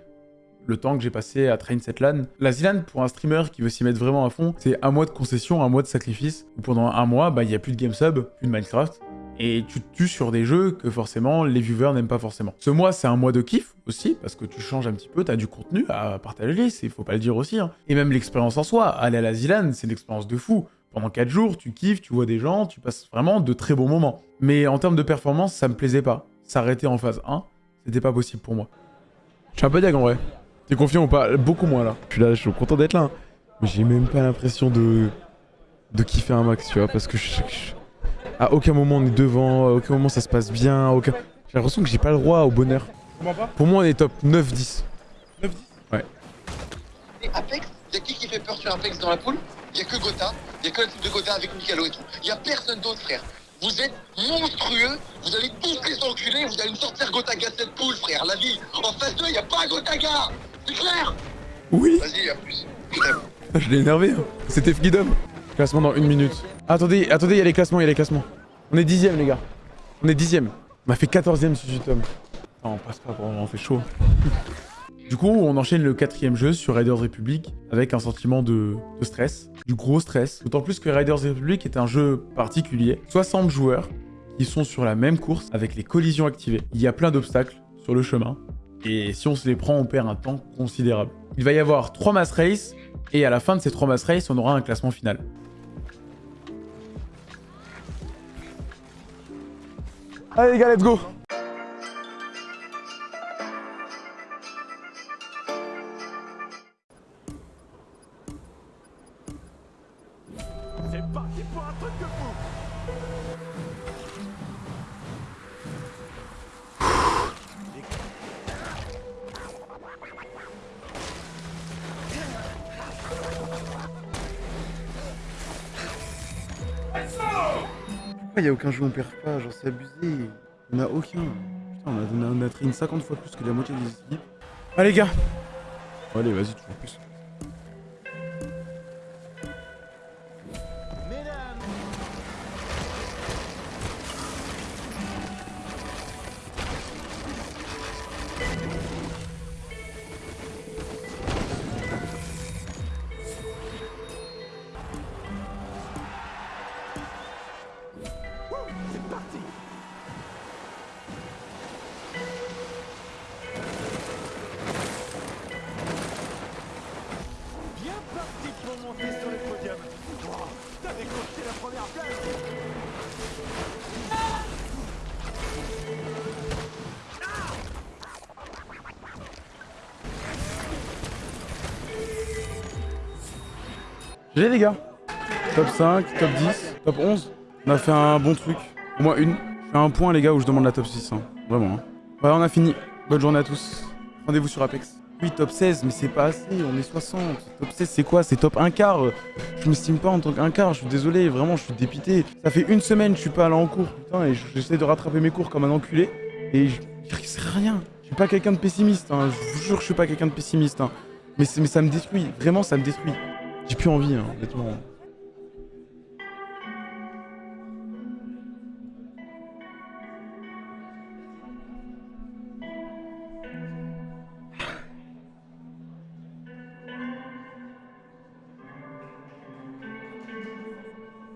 A: Le temps que j'ai passé à train cette LAN. La ZLAN, pour un streamer qui veut s'y mettre vraiment à fond, c'est un mois de concession, un mois de sacrifice. Pendant un mois, bah, il n'y a plus de game sub, plus de Minecraft. Et tu te tues sur des jeux que forcément les viewers n'aiment pas forcément. Ce mois, c'est un mois de kiff aussi, parce que tu changes un petit peu, t'as du contenu à partager, il faut pas le dire aussi. hein. Et même l'expérience en soi, aller à la Zilan, c'est une expérience de fou. Pendant 4 jours, tu kiffes, tu vois des gens, tu passes vraiment de très bons moments. Mais en termes de performance, ça me plaisait pas. S'arrêter en phase 1, c'était pas possible pour moi. Je suis un peu diag en vrai. T'es confiant ou pas? Beaucoup moins là. Je suis là, je suis content d'être là. hein. Mais j'ai même pas l'impression de... de kiffer un max, tu vois, parce que je... je- À aucun moment on est devant, à aucun moment ça se passe bien, à aucun... J'ai l'impression que j'ai pas le droit au bonheur. Pour moi on est top 9-10.
J: Et Apex, il y a qui qui fait peur sur Apex dans la poule? Il y a que Gotha, il y a que l'équipe de Gotha avec Mikalo et tout. Il y a personne d'autre, frère. Vous êtes monstrueux, vous allez tous les enculer, vous allez me sortir Gotaga cette poule, frère. La vie, en face d'eux, il n'y a pas Gotaga C'est clair?
A: Oui
J: Vas-y, à plus. Je
A: l'ai énervé. hein. C'était Freedom. Classement dans une minute. Attendez, attendez, il y a les classements, il y a les classements. On est dixième, les gars. On est dixième. On a fait 14ème sur YouTube. Non, on passe pas, on fait chaud. Du coup, on enchaîne le quatrième jeu sur Riders Republic avec un sentiment de, stress, du gros stress. D'autant plus que Riders Republic est un jeu particulier. 60 joueurs qui sont sur la même course avec les collisions activées. Il y a plein d'obstacles sur le chemin. Et si on se les prend, on perd un temps considérable. Il va y avoir 3 mass race et à la fin de ces 3 mass race, on aura un classement final. Allez les gars, let's go Pourquoi il y a aucun jeu où on perd pas Genre c'est abusé. Il n'y en a aucun. Putain, on a, donné, on a train 50 fois plus que la moitié des équipes. Allez les gars Allez, vas-y, toujours plus. 5, top 10, top 11. On a fait un bon truc. Au moins une. Je fais un point les gars où je demande la top 6. hein. Vraiment. hein. Ouais, on a fini. Bonne journée à tous. Rendez-vous sur Apex. Oui, top 16, mais c'est pas assez. On est 60. Top 16, c'est quoi? C'est top 1 quart. Je m'estime pas en tant qu'un quart. Je suis désolé. Vraiment, je suis dépité. Ça fait une semaine, je suis pas allé en cours. Putain, et j'essaie de rattraper mes cours comme un enculé. Et je... c'est rien. Je suis pas quelqu'un de pessimiste. hein. Je vous jure je suis pas quelqu'un de pessimiste. hein. Mais ça me détruit. Vraiment, ça me détruit. J'ai plus envie, hein, honnêtement.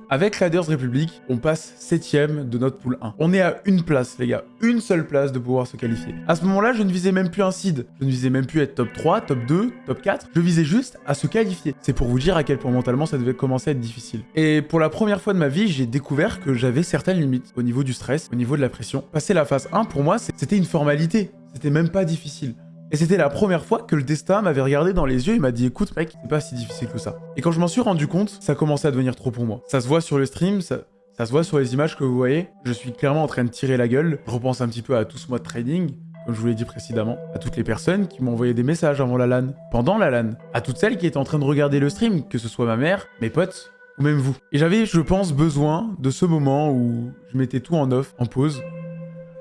A: Avec Raiders Republic, on passe 7ème de notre pool 1. On est à une place, les gars. Une seule place de pouvoir se qualifier. À ce moment-là, je ne visais même plus un seed. Je ne visais même plus être top 3, top 2, top 4. Je visais juste à se qualifier. C'est pour vous dire à quel point mentalement ça devait commencer à être difficile. Et pour la première fois de ma vie, j'ai découvert que j'avais certaines limites au niveau du stress, au niveau de la pression. Passer la phase 1, pour moi, c'était une formalité. C'était même pas difficile. Et c'était la première fois que le destin m'avait regardé dans les yeux et m'a dit écoute mec, c'est pas si difficile que ça. Et quand je m'en suis rendu compte, ça commençait à devenir trop pour moi. Ça se voit sur le stream, ça, ça se voit sur les images que vous voyez. Je suis clairement en train de tirer la gueule. Je repense un petit peu à tout ce mois de trading, comme je vous l'ai dit précédemment, à toutes les personnes qui m'ont envoyé des messages avant la LAN, pendant la LAN, à toutes celles qui étaient en train de regarder le stream, que ce soit ma mère, mes potes, ou même vous. Et j'avais, je pense, besoin de ce moment où je mettais tout en off, en pause,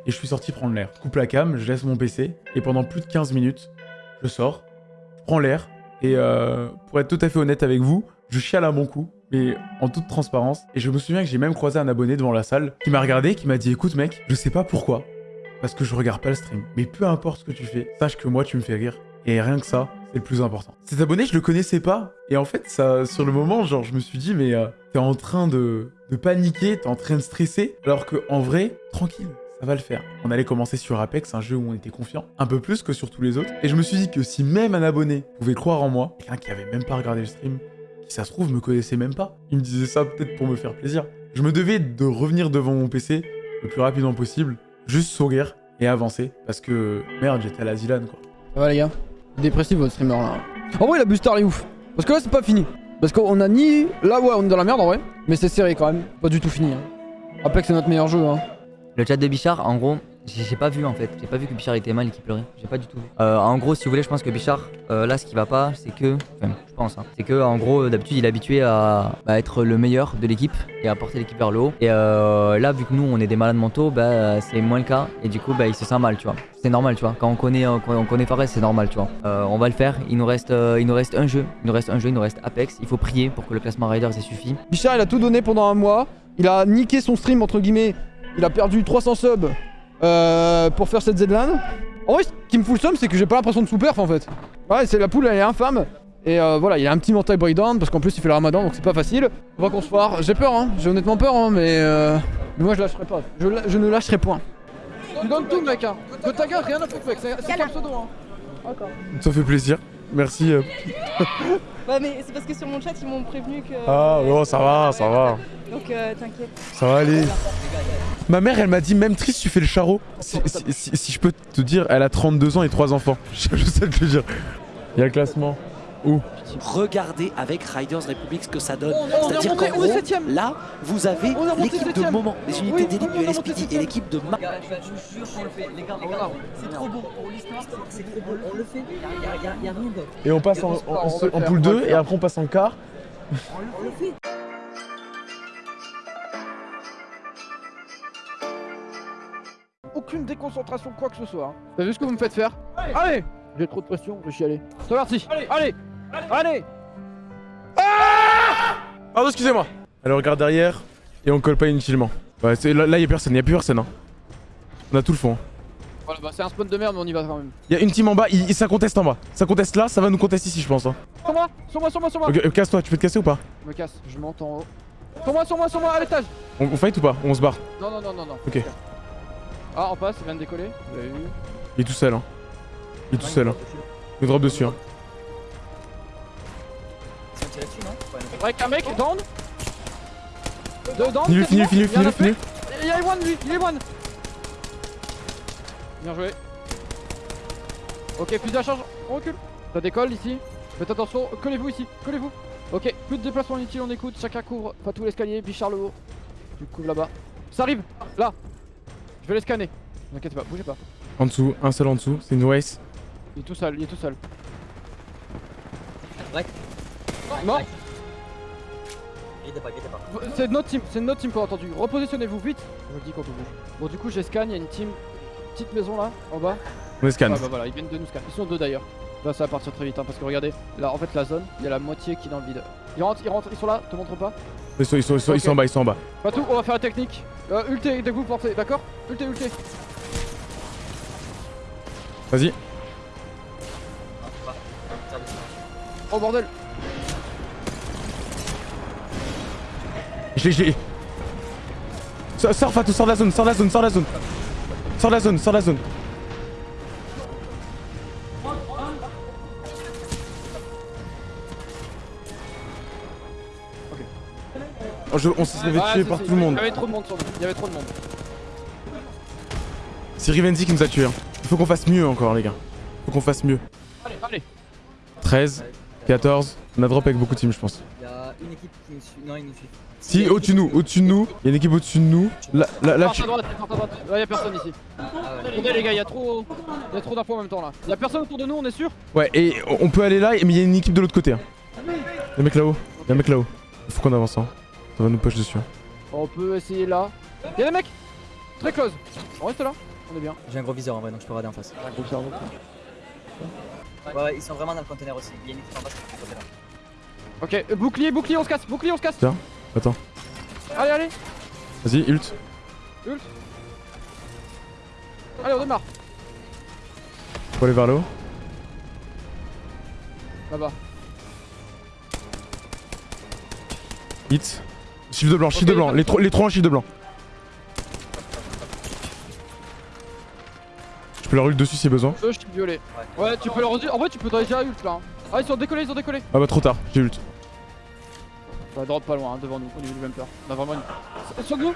A: et je suis sorti prendre l'air. Je coupe la cam, je laisse mon PC, et pendant plus de 15 minutes, je sors, je prends l'air, et euh, pour être tout à fait honnête avec vous, je chiale à mon cou, mais en toute transparence. Et je me souviens que j'ai même croisé un abonné devant la salle qui m'a regardé, qui m'a dit écoute mec, je sais pas pourquoi, parce que je regarde pas le stream, mais peu importe ce que tu fais, sache que moi tu me fais rire. Et rien que ça, c'est le plus important. Cet abonné, je le connaissais pas. Et en fait, ça, sur le moment, genre, je me suis dit, mais euh, t'es en train de, de paniquer, t'es en train de stresser, alors que en vrai, tranquille, ça va le faire. On allait commencer sur Apex, un jeu où on était confiant, un peu plus que sur tous les autres. Et je me suis dit que si même un abonné pouvait croire en moi, quelqu'un qui avait même pas regardé le stream, qui ça se trouve me connaissait même pas, il me disait ça peut-être pour me faire plaisir. Je me devais de revenir devant mon PC le plus rapidement possible, juste sourire et avancer, parce que merde, j'étais à la Zilan quoi.
C: Ça va les gars? Dépressif votre streamer là. En vrai la booster est ouf. Parce que là c'est pas fini. Parce qu'on a ni... Là ouais on est dans la merde en vrai. Mais c'est serré quand même. Pas du tout fini. Hein. Apex c'est notre meilleur jeu. Hein.
D: Le chat de Bichard, en gros, j'ai pas vu en fait. J'ai pas vu que Bichard était mal et qu'il pleurait. J'ai pas du tout vu. Euh, en gros, si vous voulez, je pense que Bichard, euh, là, ce qui va pas, c'est que. Enfin, je pense, hein, c'est que en gros, d'habitude, il est habitué à, à être le meilleur de l'équipe et à porter l'équipe vers le haut. Et euh, là, vu que nous, on est des malades mentaux, bah, c'est moins le cas. Et du coup, bah, il se sent mal, tu vois. C'est normal, tu vois. Quand on connaît, on connaît Fares, c'est normal, tu vois. On va le faire. Il nous reste, il nous reste un jeu. Il nous reste un jeu. Il nous reste Apex. Il faut prier pour que le classement Riders ait suffi.
C: Bichard il a tout donné pendant un mois. Il a niqué son stream entre guillemets. Il a perdu 300 subs euh, pour faire cette Z-LAN. En vrai, ce qui me fout le somme, c'est que j'ai pas l'impression de sous-perf en fait. Ouais, c'est la poule, elle est infâme. Et euh, voilà, il a un petit mental breakdown parce qu'en plus il fait le ramadan donc c'est pas facile. On va qu'on se foire. J'ai peur, hein. J'ai honnêtement peur, hein, mais, euh, mais moi je lâcherai pas. Je, la- je ne lâcherai point. Tu donnes tout, mec. Hein. Gueule, rien à foutre, mec. C'est le pseudo. Hein.
A: Ça fait plaisir. Merci. euh.
K: Bah mais c'est parce que sur mon chat ils m'ont prévenu que...
A: Ah, oh, ça va, ça va.
K: Donc euh, t'inquiète.
A: Ça va aller. Ma mère, elle m'a dit, même triste, tu fais le charreau. Si, si- si- si je peux te dire, elle a 32 ans et 3 enfants. Je, je sais te le dire. Il y a le classement. Où
L: Regardez avec Riders Republic ce que ça donne.
C: On- on est
L: C'est-à-dire qu'en gros, là, vous avez l'équipe de moment, les unités
C: Oui,
L: d'élite du et l'équipe de Ma...
D: je vous jure qu'on le fait. Les gars. C'est trop beau pour l'histoire. C'est trop beau. On le fait. Y'a y a, y a rien d'autre.
A: Et on passe en, en, en- en poule 2 et après on passe en quart.
D: On le fait.
C: Aucune déconcentration, quoi que ce soit. hein. T'as vu ce que vous me faites faire? Allez J'ai trop de pression, je vais chialer. C'est parti Allez Allez Allez
A: Pardon, excusez-moi. Elle regarde derrière et on colle pas inutilement. Ouais, c'est- là, là, y a personne, y a plus personne. Hein. On a tout le fond. hein.
C: Voilà, bah c'est un spawn de merde, mais on y va quand même.
A: Y a une team en bas, il, ça conteste en bas. Ça conteste là, ça va nous contester ici, je pense. Hein.
C: Sur moi Sur moi, sur moi, sur moi
A: euh, casse-toi, tu peux te casser ou pas?
C: Je me casse, je monte en haut. Sur moi, sur moi, sur moi, à l'étage
A: on, on fight ou pas? On se barre?
C: Non, non, non, non, non.
A: Ok.
C: Ah, on passe, il vient de décoller. Vous avez vu
A: Il est tout seul. Hein. Il est tout seul. Hein. Il drop dessus. Hein.
D: C'est un
C: mec, down Deux down y en a
A: finis-le,
C: fait. Il y a one lui, il est one Bien joué. Ok, plus de la charge, on recule. Ça décolle ici. Faites attention, collez-vous ici, collez-vous. Ok, plus de déplacement inutile, on écoute, chacun couvre, pas tout l'escalier, Bichard le haut. Tu couvres là-bas. Ça arrive, là. Je vais les scanner. Ne inquiétez pas, bougez pas.
A: En dessous, un seul en dessous, c'est une race.
C: Il est tout seul, il est tout seul.
D: Break.
C: Mort. C'est notre team, c'est notre team qu'on a entendu. Repositionnez-vous vite. Je vous le dis quand on bouge. Bon, du coup, j'ai scan, il y a une team, petite maison là, en bas.
A: On les scanne.
C: Ah bah voilà, ils viennent de nous scan. Ils sont deux d'ailleurs. Là, ça va partir très vite, hein, parce que regardez, là, en fait, la zone, il y a la moitié qui est dans le vide. Ils rentrent, ils rentrent, ils sont là, te montre pas.
A: Ils sont, ils, sont, ils, sont, ils sont en bas, ils sont en bas.
C: Pas tout, on va faire la technique. Euh, ulté, dès que vous portez, d'accord Ulté, ulté.
A: Vas-y.
C: Oh bordel.
A: Je je l'ai, je l'ai. Sors, sors de la zone, sors de la zone, sors de la zone. Sors de la zone, sors de la zone. Oh, je- on s'est fait tuer par tout le monde.
C: Il y avait trop de monde sur nous. Il y avait trop de monde.
A: C'est Rivenzi qui nous a tués. hein. Il faut qu'on fasse mieux encore, les gars. Faut qu'on fasse mieux.
C: Allez, allez.
A: 13, 14. On a drop avec beaucoup de teams, je pense.
D: Il y a une équipe qui nous suit. Non, il nous suit.
A: Si, au-dessus de nous, au-dessus de nous. Il y a une équipe au-dessus de nous. Là, là, là,
C: Porte
A: tu-
C: à droite, porte à droite. Là, y a personne ici. Attendez, les gars, y a trop, y a trop d'infos en même temps là. Y a personne autour de nous, on est sûr?
A: Ouais, et on peut aller là, mais il y a une équipe de l'autre côté. hein. Y'a un mec là-haut. Y'a un mec là-haut. Il faut qu'on avance. Hein. Ça va nous push dessus. hein.
C: On peut essayer là. Y'a des mecs Très close. On reste là On est bien.
D: J'ai un gros viseur en vrai, donc je peux rader en face. Ouais, ouais, ils sont vraiment dans le conteneur aussi. Il y a une équipe en face qui est conteneur.
C: Ok, euh, bouclier, bouclier, on se casse, bouclier, on se casse.
A: Tiens, attends.
C: Allez, allez,
A: Vas-y, ult.
C: ult. Allez, on démarre.
A: Faut aller vers le haut.
C: Là-bas.
A: Hit. Shift de blanc,
C: Ok,
A: de blanc. Les, trois- les trois en shift de blanc. Je peux leur ult dessus si besoin.
C: Je suis violet. Ouais, tu peux leur. En vrai, tu peux déjà ult là. hein. Ah, ils sont décollés, ils ont décollé.
A: Ah bah trop tard, j'ai ult.
C: Va drop pas loin, hein, devant nous, au niveau du bumper. On a vraiment une. Sur nous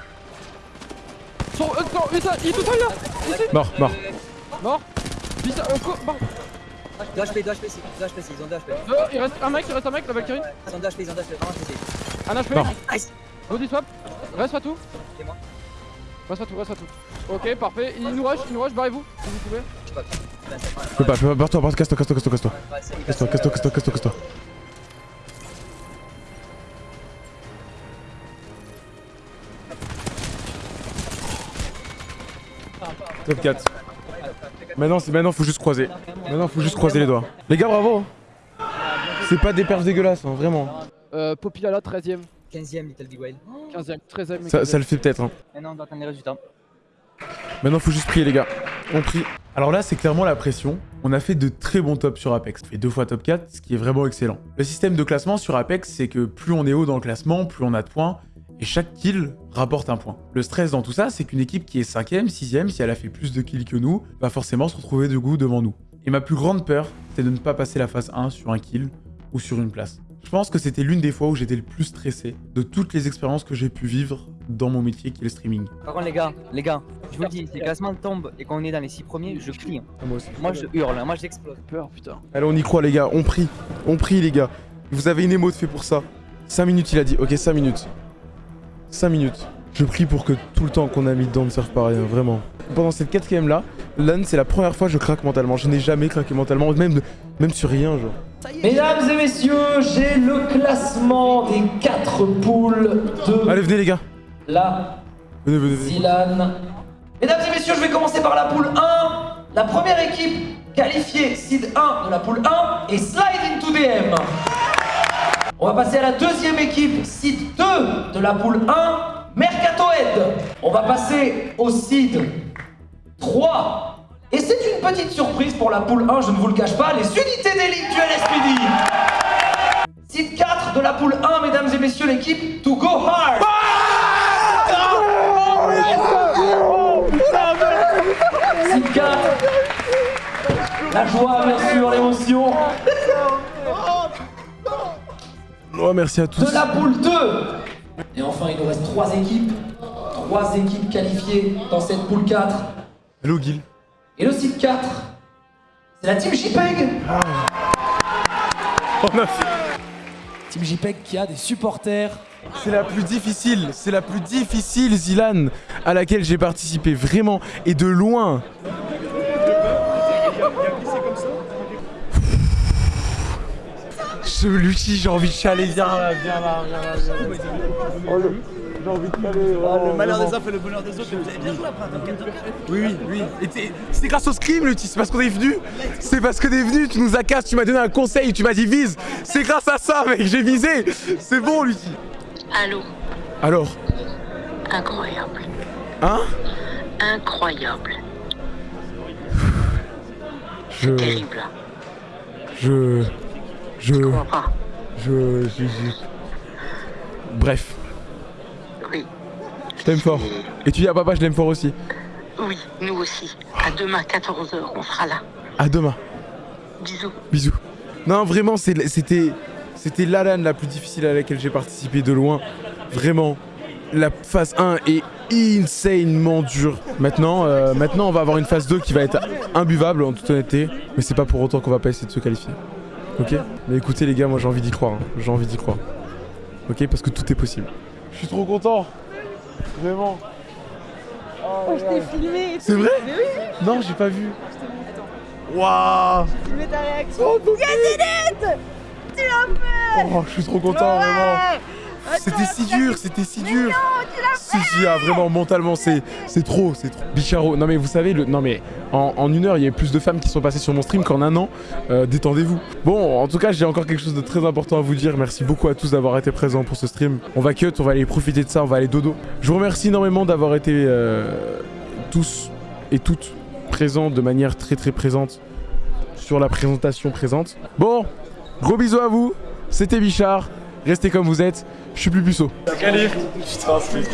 C: Sur. Euh, non, mais ça, il est tout seul là Ici
A: Mort, mort.
C: Mort Visa, euh, mort
D: 2 HP, 2 HP ici, 2 HP ici, ils ont 2 HP.
C: Deux, il reste un mec, il reste un mec, la Valkyrie.
D: Ils ont 2 HP, ils ont 2 HP, vraiment je.
C: Un HP.
A: Mort.
C: Body swap. Reste pas tout. Reste pas tout, reste pas tout. Ok, parfait. Il nous rush, il nous rush, barrez-vous si vous pouvez.
D: Je peux pas.
A: Je peux. Barre-toi, barre-toi, casse-toi, casse-toi, casse-toi, casse-toi.
D: Ouais, c'est- il
A: Casse-toi,
D: passe,
A: casse-toi, casse-toi, casse-toi, casse-toi. Top 4. Maintenant, maintenant, faut juste croiser. Maintenant, faut juste croiser les doigts. Les gars, bravo. C'est pas des perfs dégueulasses, hein, vraiment.
C: Euh, Popilala, 13ème.
D: 15ème Little Big Whale.
C: 15ème, 13ème.
A: Ça, ça le fait peut-être. Hein.
D: Maintenant on doit attendre les résultats.
A: Maintenant, faut juste prier, les gars. On prie. Alors là, c'est clairement la pression. On a fait de très bons tops sur Apex. On fait deux fois top 4, ce qui est vraiment excellent. Le système de classement sur Apex, c'est que plus on est haut dans le classement, plus on a de points. Et chaque kill rapporte un point. Le stress dans tout ça, c'est qu'une équipe qui est 5ème, 6ème, si elle a fait plus de kills que nous, va forcément se retrouver de goût devant nous. Et ma plus grande peur, c'est de ne pas passer la phase 1 sur un kill ou sur une place. Je pense que c'était l'une des fois où j'étais le plus stressé de toutes les expériences que j'ai pu vivre dans mon métier qui est le streaming.
D: Par contre les gars, les gars, je vous le dis, si le classement tombe et qu'on est dans les 6 premiers, je crie. hein.
A: Moi aussi.
D: Moi je hurle, hein. moi j'explose.
C: Peur, putain.
A: Allez, on y croit, les gars. On prie. On prie, les gars. Vous avez une émote fait pour ça. 5 minutes, il a dit. Ok, 5 minutes. 5 minutes. Je prie pour que tout le temps qu'on a mis dedans ne serve pas à rien, vraiment. Pendant cette quatrième là, LAN, c'est la première fois que je craque mentalement. Je n'ai jamais craqué mentalement, même, même sur rien, genre.
L: Mesdames et messieurs, j'ai le classement des 4 poules de
A: Allez, venez, les gars.
L: la
A: Venez, venez, venez.
L: Zilan. Mesdames et messieurs, je vais commencer par la poule 1. La première équipe qualifiée seed 1 de la poule 1 est Slide into DM. On va passer à la deuxième équipe seed 2 de la poule 1, Mercatoed. On va passer au seed 3. Et c'est une petite surprise pour la poule 1, je ne vous le cache pas, les unités d'élite du LSPD. Seed 4 de la poule 1, mesdames et messieurs, l'équipe To Go Hard. Seed 4. La joie, bien sûr, l'émotion.
A: Oh, merci à tous.
L: De la poule 2. Et enfin, il nous reste 3 équipes. 3 équipes qualifiées dans cette poule 4.
A: Hello, Gil.
L: Et le site 4, c'est la team JPEG.
A: On a fait-
L: Team JPEG qui a des supporters.
A: C'est la plus difficile, c'est la plus difficile, Zilan, à laquelle j'ai participé vraiment et de loin. Je Lucie, j'ai envie de chialer, viens là, viens là, viens là. viens là. J'ai envie de chialer.
M: Le malheur des uns fait le bonheur des autres. Vous avez bien joué après un top 4 top 4
A: Oui, oui, oui. C'est grâce au scrim, Lucie, c'est parce qu'on est venu. C'est parce que t'es venu, tu nous as cassé, tu m'as donné un conseil, tu m'as dit vise. C'est grâce à ça, mec, j'ai visé. C'est bon, Lucie.
F: Allô
A: Alors,
F: Incroyable.
A: hein?
F: Incroyable.
A: Je.
F: Terrible.
A: Je. Je.
F: Je comprends pas.
A: Je. je- je- Bref.
F: Oui.
B: Je t'aime fort. Et tu dis à papa, je l'aime fort aussi.
F: Oui, nous aussi. À demain, 14h, on sera là.
B: À demain.
F: Bisous.
B: Bisous. Non, vraiment, c'était c'était la LAN la plus difficile à laquelle j'ai participé de loin. Vraiment. La phase 1 est insanement dure. Maintenant, euh, maintenant, on va avoir une phase 2 qui va être imbuvable en toute honnêteté. Mais c'est pas pour autant qu'on va pas essayer de se qualifier. Ok Mais écoutez les gars, moi j'ai envie d'y croire. hein. J'ai envie d'y croire. Ok Parce que tout est possible. Je suis trop content. Vraiment.
K: Oh, je t'ai filmé.
B: C'est vrai
K: Mais oui,
B: Non, j'ai pas vu. Waouh
K: J'ai filmé ta réaction.
B: Oh,
K: Tu l'as fait
B: Oh, je suis trop content,
K: Ouais
B: vraiment. C'était si dur, c'était si
K: Mais
B: dur.
K: non, tu l'as
B: Si, si, ah, vraiment, mentalement, c'est c'est trop, c'est trop. Bicharo, non mais vous savez, le, non mais en, en une heure, il y a plus de femmes qui sont passées sur mon stream qu'en un an. Euh, Détendez-vous. Bon, en tout cas, j'ai encore quelque chose de très important à vous dire. Merci beaucoup à tous d'avoir été présents pour ce stream. On va cut, on va aller profiter de ça, on va aller dodo. Je vous remercie énormément d'avoir été euh, tous et toutes présents de manière très très présente sur la présentation présente. Bon, gros bisous à vous. C'était Bichard. Restez comme vous êtes. Je suis plus puceau.
M: Calif Je te inscrit.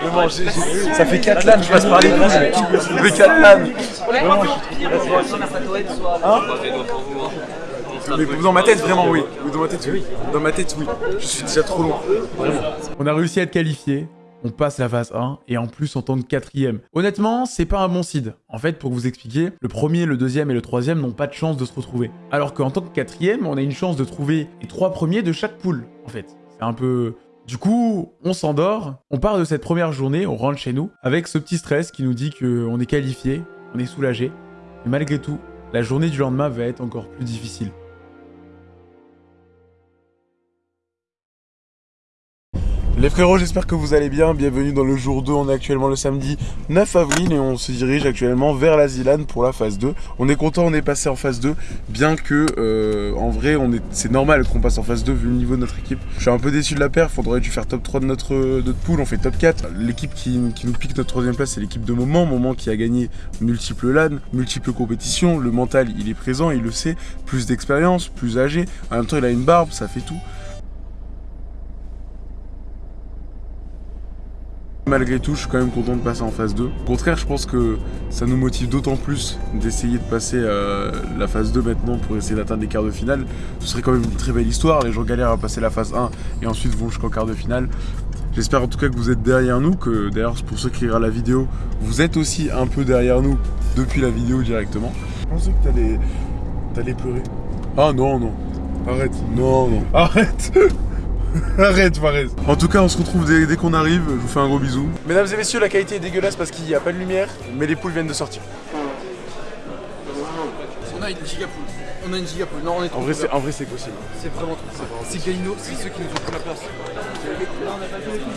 M: Vraiment, j'ai- j'ai- ça fait 4 LAN, je passe par les. Ça fait 4 LAN. Vraiment, Hein Mais dans ma tête, vraiment, oui. Dans ma tête, oui. Dans ma tête, oui. Je suis déjà trop loin. Vraiment.
B: On a réussi à être qualifié. On passe la phase 1 et en plus en tant que quatrième. Honnêtement, c'est pas un bon seed. En fait, pour vous expliquer, le premier, le deuxième et le troisième n'ont pas de chance de se retrouver. Alors qu'en tant que quatrième, on a une chance de trouver les trois premiers de chaque poule. En fait, c'est un peu. Du coup, on s'endort, on part de cette première journée, on rentre chez nous avec ce petit stress qui nous dit qu'on est qualifié, on est soulagé. Mais malgré tout, la journée du lendemain va être encore plus difficile.
A: Les frérots, j'espère que vous allez bien. Bienvenue dans le jour 2. On est actuellement le samedi 9 avril et on se dirige actuellement vers la Zilan pour la phase 2. On est content, on est passé en phase 2, bien que euh, en vrai, c'est normal qu'on passe en phase 2 vu le niveau de notre équipe. Je suis un peu déçu de la perf. On aurait dû faire top 3 de notre, notre pool. On fait top 4. L'équipe qui, qui nous pique notre troisième place, c'est l'équipe de Moment. Moment qui a gagné multiples LAN, multiples compétitions. Le mental, il est présent, il le sait. Plus d'expérience, plus âgé. En même temps, il a une barbe, ça fait tout. Malgré tout, je suis quand même content de passer en phase 2. Au contraire, je pense que ça nous motive d'autant plus d'essayer de passer euh, la phase 2 maintenant pour essayer d'atteindre les quarts de finale. Ce serait quand même une très belle histoire. Les gens galèrent à passer la phase 1 et ensuite vont jusqu'en quart de finale. J'espère en tout cas que vous êtes derrière nous, que d'ailleurs pour ceux qui regardent la vidéo, vous êtes aussi un peu derrière nous depuis la vidéo directement. Je pensais que t'allais, t'allais pleurer. Ah non, non. Arrête. Non, non. Arrête. Arrête, Fares. En tout cas, on se retrouve dès, dès qu'on arrive. Je vous fais un gros bisou. Mesdames et messieurs, la qualité est dégueulasse parce qu'il n'y a pas de lumière, mais les poules viennent de sortir.
C: On a une gigapoule. On a une gigapoule. Non, on est
A: En vrai, c'est, en vrai, c'est possible.
C: C'est vraiment trop. C'est c'est Galino, c'est ceux qui nous ont pris la place.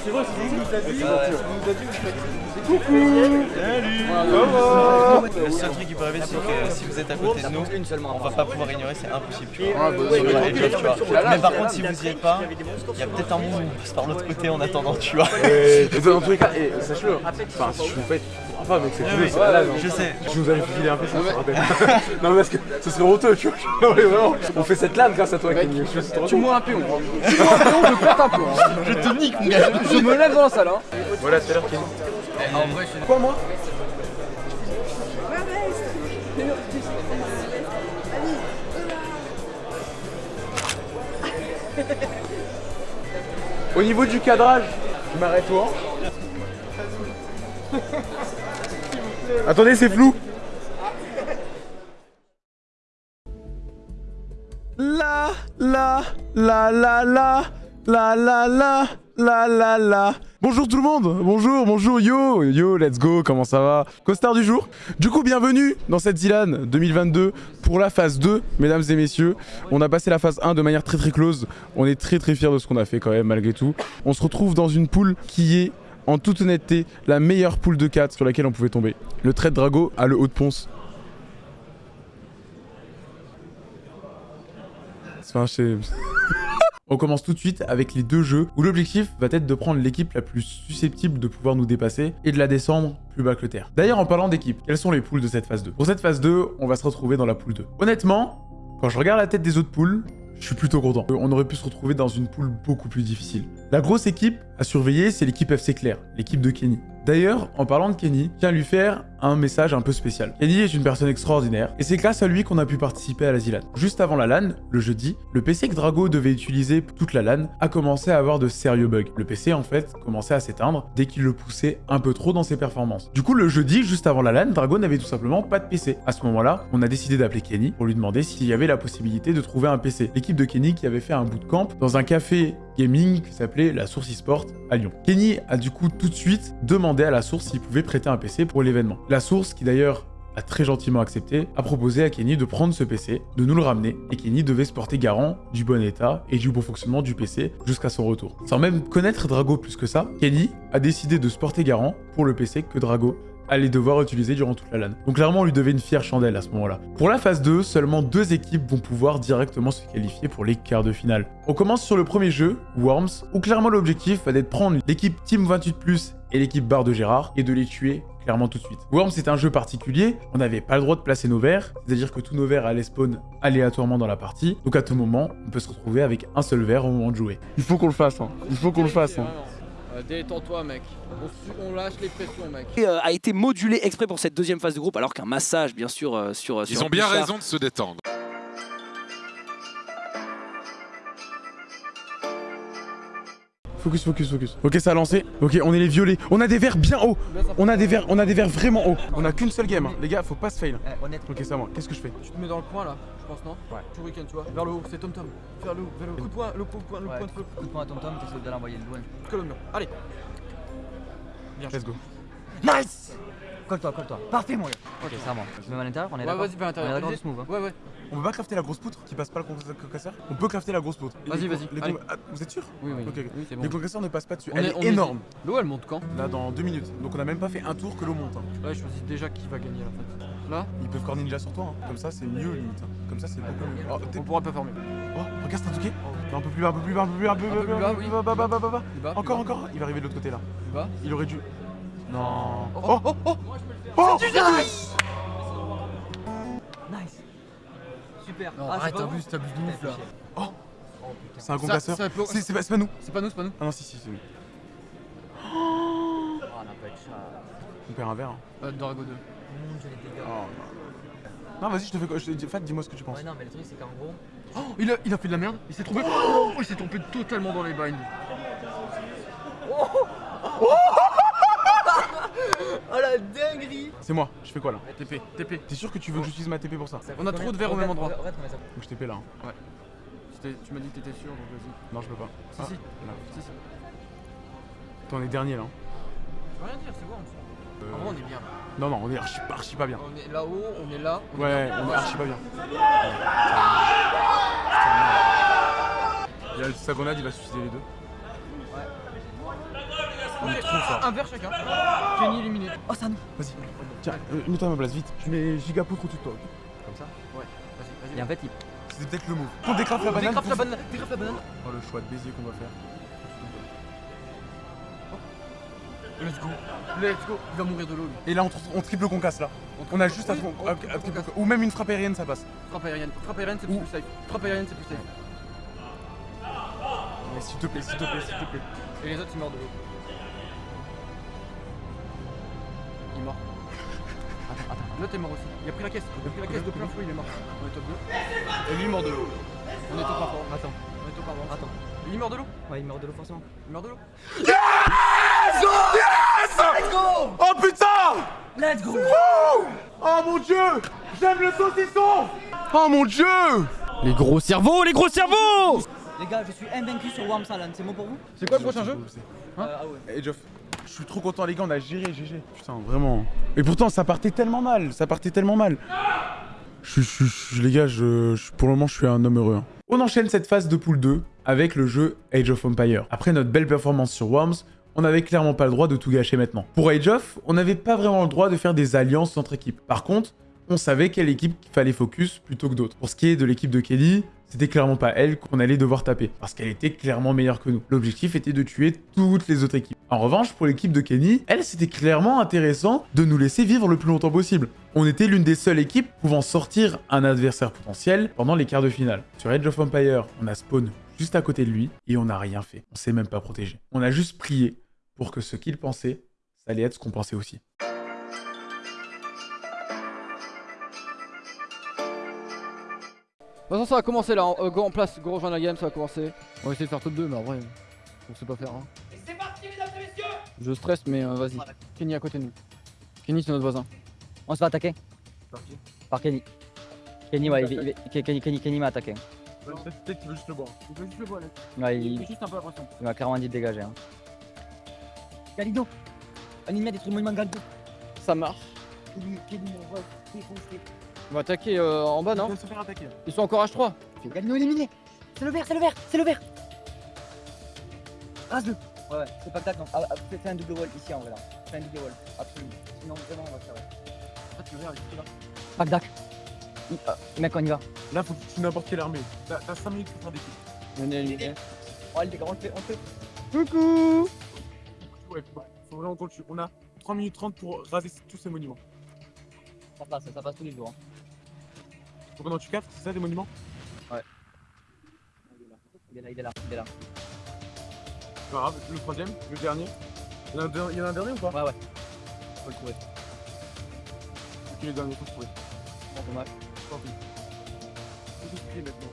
M: C'est vrai, c'est lui qui nous a dit.
C: C'est gentil, ouais.
M: nous a dit, vous faites. Coucou Salut Comment
G: Le seul truc qui peut arriver, c'est que si vous êtes à côté de nous, on va pas pouvoir ignorer, c'est impossible. Tu vois.
C: Ah, bah,
G: Mais par contre, si vous y êtes pas, il y a peut-être un moment où on passe par l'autre côté en attendant, tu vois.
A: Et dans tous les cas, enfin, si je vous fais. Enfin, mec, c'est cool, c'est
G: je
A: hein.
G: sais.
A: Je nous avais filé un peu, ça se rappelle. non, mais parce que ce serait honteux, tu vois. On fait cette lane grâce à toi,
C: Tu moi un pion. Tu moi un pion, je pète un pion.
G: Je te nique, mon gars.
C: Je me lève dans la salle. Hein.
A: Voilà, à l'heure, Kenny.
C: En vrai, je suis.
A: Quoi, moi? Au niveau du cadrage, je m'arrête où Attendez, c'est flou. La la la la la la la la la la la Bonjour tout le monde Bonjour, bonjour, yo Yo, let's go, comment ça va? Costard du jour Du coup, bienvenue dans cette Zilan 2022 pour la phase 2, mesdames et messieurs. On a passé la phase 1 de manière très très close. On est très très fiers de ce qu'on a fait quand même, malgré tout. On se retrouve dans une poule qui est, en toute honnêteté, la meilleure poule de 4 sur laquelle on pouvait tomber. Le trait de Drago a le haut de ponce. On commence tout de suite avec les deux jeux où l'objectif va être de prendre l'équipe la plus susceptible de pouvoir nous dépasser et de la descendre plus bas que le terre. D'ailleurs, en parlant d'équipe, quelles sont les poules de cette phase 2 Pour cette phase 2, on va se retrouver dans la poule 2. Honnêtement, quand je regarde la tête des autres poules, Je suis plutôt content. On aurait pu se retrouver dans une poule beaucoup plus difficile. La grosse équipe à surveiller, c'est l'équipe FC Claire, l'équipe de Kenny. D'ailleurs, en parlant de Kenny, tiens à lui faire un message un peu spécial. Kenny est une personne extraordinaire, et c'est grâce à lui qu'on a pu participer à la ZLAN. Juste avant la LAN, le jeudi, le PC que Drago devait utiliser toute la LAN a commencé à avoir de sérieux bugs. Le PC, en fait, commençait à s'éteindre dès qu'il le poussait un peu trop dans ses performances. Du coup, le jeudi, juste avant la LAN, Drago n'avait tout simplement pas de PC. À ce moment-là, on a décidé d'appeler Kenny pour lui demander s'il y avait la possibilité de trouver un PC. L'équipe de Kenny qui avait fait un bootcamp dans un café gaming qui s'appelait la Source eSport à Lyon. Kenny a du coup tout de suite demandé à la Source s'il pouvait prêter un PC pour l'événement. La Source, qui d'ailleurs a très gentiment accepté, a proposé à Kenny de prendre ce PC, de nous le ramener, et Kenny devait se porter garant du bon état et du bon fonctionnement du PC jusqu'à son retour. Sans même connaître Drago plus que ça, Kenny a décidé de se porter garant pour le PC que Drago allait devoir utiliser durant toute la LAN. Donc clairement, on lui devait une fière chandelle à ce moment-là. Pour la phase 2, seulement deux équipes vont pouvoir directement se qualifier pour les quarts de finale. On commence sur le premier jeu, Worms, où clairement l'objectif va d'être prendre l'équipe Team 28+, et l'équipe Barre de Gérard, et de les tuer clairement tout de suite. Worms c'est un jeu particulier, on n'avait pas le droit de placer nos verres, c'est-à-dire que tous nos verres allaient spawn aléatoirement dans la partie, donc à tout moment, on peut se retrouver avec un seul verre au moment de jouer.
N: Il faut qu'on le fasse, hein. il faut qu'on le fasse. Hein.
C: Euh, Détends-toi, mec. On, lâche les pressions, mec.
L: Et, euh, a été modulé exprès pour cette deuxième phase de groupe, alors qu'un massage, bien sûr, euh, sur.
O: Ils
L: sur
O: ont bien raison de se détendre.
A: Focus, focus, focus. Ok, ça a lancé. Ok, on est les violets. On a des verres bien hauts. On a des verres, on a des verres vraiment hauts.
N: On a qu'une seule game, hein. les gars, faut pas se fail.
D: honnête.
N: Ok, c'est à moi. Qu'est-ce que je fais
C: Tu te mets dans le coin là, je pense, non Ouais. Tout week-end, tu vois. Vers le haut, c'est Tom Tom. Vers le haut, vers le haut. Coup de poing, le coup de poing, le
D: Ouais,
C: point de feu.
D: coup de poing à Tom Tom, t'essaies de l'envoyer loin.
C: Mur. Allez. Bien
N: Let's go.
D: Nice Colle-toi, colle-toi. Parfait, mon gars. Ok, c'est à moi. Je me mets à l'intérieur, on est
C: Ouais,
D: d'accord
C: vas-y, par l'intérieur.
D: On est d'accord move. hein.
C: Ouais, ouais.
N: On peut pas crafter la grosse poutre qui passe pas le concasseur On peut crafter la grosse poutre.
C: Vas-y, vas-y,
N: ah, vous êtes sûr?
C: Oui, oui.
N: Ok, ok.
C: Oui, bon.
N: Les concasseurs ne passent pas dessus.
C: On
N: Elle
C: est-
N: énorme.
C: L'eau, elle monte quand?
N: Là, dans deux minutes. Donc on a même pas fait un tour que l'eau monte. hein.
C: Là, je choisis déjà qui va gagner en fait. Là,
N: Ils peuvent corner ninja sur toi. hein. Comme ça, c'est mieux limite. hein. Comme ça, c'est beaucoup mieux. Oh,
C: on pourra pas fermer.
N: oh, regarde, c'est un touquet. Un peu plus bas, un peu plus bas, un peu plus bas, un peu
C: plus bas, oui.
N: bas, bas, bas, bas, Encore, encore. Il va arriver de l'autre côté là. Il aurait dû. Non.
C: Oh,
N: Oh, oh, oh.
D: Super.
C: Non,
D: Ah,
C: arrête,
D: pas
C: t'abuses, t'abuses de ouf là.
N: Oh. C'est un concasseur. C'est pas, c'est pas nous.
C: C'est pas nous, c'est pas nous.
N: Ah non, si, si, c'est nous.
D: Oh, on a pas de chat.
N: On perd un verre. hein.
C: Euh, Dorago 2.
D: Mon dieu, les dégâts.
N: Oh, non. Vas-y, je te fais quoi je te Fat, dis-moi ce que tu penses.
D: Ouais, non, mais le truc, c'est qu'en gros.
C: Oh, il a, il a fait de la merde. Il s'est trouvé. Oh, il s'est trompé totalement dans les binds.
D: Oh la
N: C'est moi, je fais quoi là
C: TP, TP.
N: T'es sûr que tu veux que j'utilise ma TP pour ça
C: On a trop de verres au même endroit.
N: Donc je TP là. hein.
C: Ouais. Tu m'as dit que t'étais sûr, donc vas-y.
N: Non, je peux pas.
C: Si,
N: Ah,
C: si.
N: là.
C: Si, si.
N: Toi, on est dernier là. hein.
C: Je peux rien dire, c'est bon.
N: Euh,
C: En vrai, on est bien.
N: Non, non, on est archi, archi pas bien.
C: On est là-haut, on est là. on est
N: Ouais,
C: là.
N: on est archi pas bien. Il y a le Sagonade, il va suicider les deux.
C: Un verre chacun. Kenny éliminé.
D: Oh, ça nous
N: Vas-y, tiens, euh, mets-toi à ma place, vite. Je mets giga poutre au-dessus de toi. ok
D: Comme ça
C: Ouais, vas-y, vas-y.
D: Et en fait, il.
N: C'était peut-être le move. On décrape la banane.
C: Décrape la banane, décrape la banane.
N: Oh, le choix de baiser qu'on va faire.
C: Let's go. Let's go. Il va mourir de l'eau, lui.
N: Et là, on, tr- on triple concasse là. On a juste à,
C: Oui, triple
N: à. Ou même une frappe aérienne, ça passe.
C: Frappe aérienne. Frappe aérienne, c'est plus safe. Frappe aérienne, c'est plus safe.
N: Mais s'il te plaît, s'il te plaît, s'il te plaît.
C: Et les autres, ils meurent de l'eau. L'autre est mort aussi. Il a pris la caisse. Il a pris la caisse de plein fouet, il est mort. On est top 2. Et lui, il mort de l'eau. On est top 1 fort.
D: Attends,
C: On est top 1 fort.
D: attends.
C: Il meurt de l'eau
D: Ouais, il meurt de l'eau forcément.
C: Il meurt de l'eau
N: Oh putain
D: Let's go
N: Oh mon dieu J'aime le saucisson Oh mon dieu
C: Les gros cerveaux, les gros cerveaux
D: Les gars, je suis invaincu sur Worm Salon, c'est bon pour vous?
C: C'est quoi le prochain jeu?
D: Euh, Ah ouais.
N: Geoff, je suis trop content les gars, on a géré, GG. Putain, vraiment. Et pourtant, ça partait tellement mal, ça partait tellement mal. Je, je, les gars, je, je- pour le moment, je suis un homme heureux. hein.
A: On enchaîne cette phase de pool 2 avec le jeu Age of Empire. Après notre belle performance sur Worms, on n'avait clairement pas le droit de tout gâcher maintenant. Pour Age of, on n'avait pas vraiment le droit de faire des alliances entre équipes. Par contre, on savait quelle équipe qu'il fallait focus plutôt que d'autres. Pour ce qui est de l'équipe de Kelly, c'était clairement pas elle qu'on allait devoir taper, parce qu'elle était clairement meilleure que nous. L'objectif était de tuer toutes les autres équipes. En revanche, pour l'équipe de Kenny, elle, c'était clairement intéressant de nous laisser vivre le plus longtemps possible. On était l'une des seules équipes pouvant sortir un adversaire potentiel pendant les quarts de finale. Sur Edge of Empire, on a spawn juste à côté de lui et on n'a rien fait. On s'est même pas protégé. On a juste prié pour que ce qu'il pensait, ça allait être ce qu'on pensait aussi.
C: De toute façon, ça va commencer là. Euh, go en place, go rejoindre la game, ça va commencer. On va essayer de faire top 2, mais en vrai, on sait pas faire. Hein.
I: C'est parti, mesdames et messieurs
C: Je stresse, mais euh, vas-y. Kenny à côté de nous. Kenny, c'est notre voisin.
D: On se fait attaquer? Par Kenny. Kenny, ouais, il, il- il- Kenny, Kenny, Kenny m'a attaqué.
N: Peut-être qu'il veut juste le boire. Il veut juste le boire, là.
D: Ouais, il,
N: Il fait juste un peu l'impression.
D: il m'a clairement dit de dégager. Hein. Galido Anime des trucs monument Galido
C: Ça marche.
D: Kenny, Kenny, on va défoncer.
C: On va attaquer euh, en bas, non
N: Il va se faire attaquer.
C: Ils sont encore H3.
D: Galido éliminé C'est le vert, c'est le vert, c'est le vert Rase-le Ouais, ouais, c'est pas que non. Ah, ah, fais un double wall ici en vrai là. Fais un double wall, absolument. Sinon vraiment on va se faire.
N: Ah, tu le verras, il est là.
D: Bagdac Mec, on y va.
N: Là, faut que tu tues n'importe quelle armée. T'as 5 minutes pour faire des kills.
C: On est éliminé.
D: Oh, les gars, on le fait, on le fait.
C: Coucou
N: Ouais, faut faut vraiment qu'on le tue. On a 3 minutes 30 pour raser tous ces monuments.
D: Ça passe, ça passe tous les jours. Hein.
N: Faut qu'on en tue 4, c'est ça des monuments
D: Il est là, il est là, il est là.
N: C'est pas grave, le troisième, le dernier. Il y en a un, il y en a un dernier ou pas
D: Ouais, ouais. Faut le trouver.
N: Ok, le dernier, faut le trouver.
D: Bon, dommage.
N: Tant pis. Faut prier maintenant.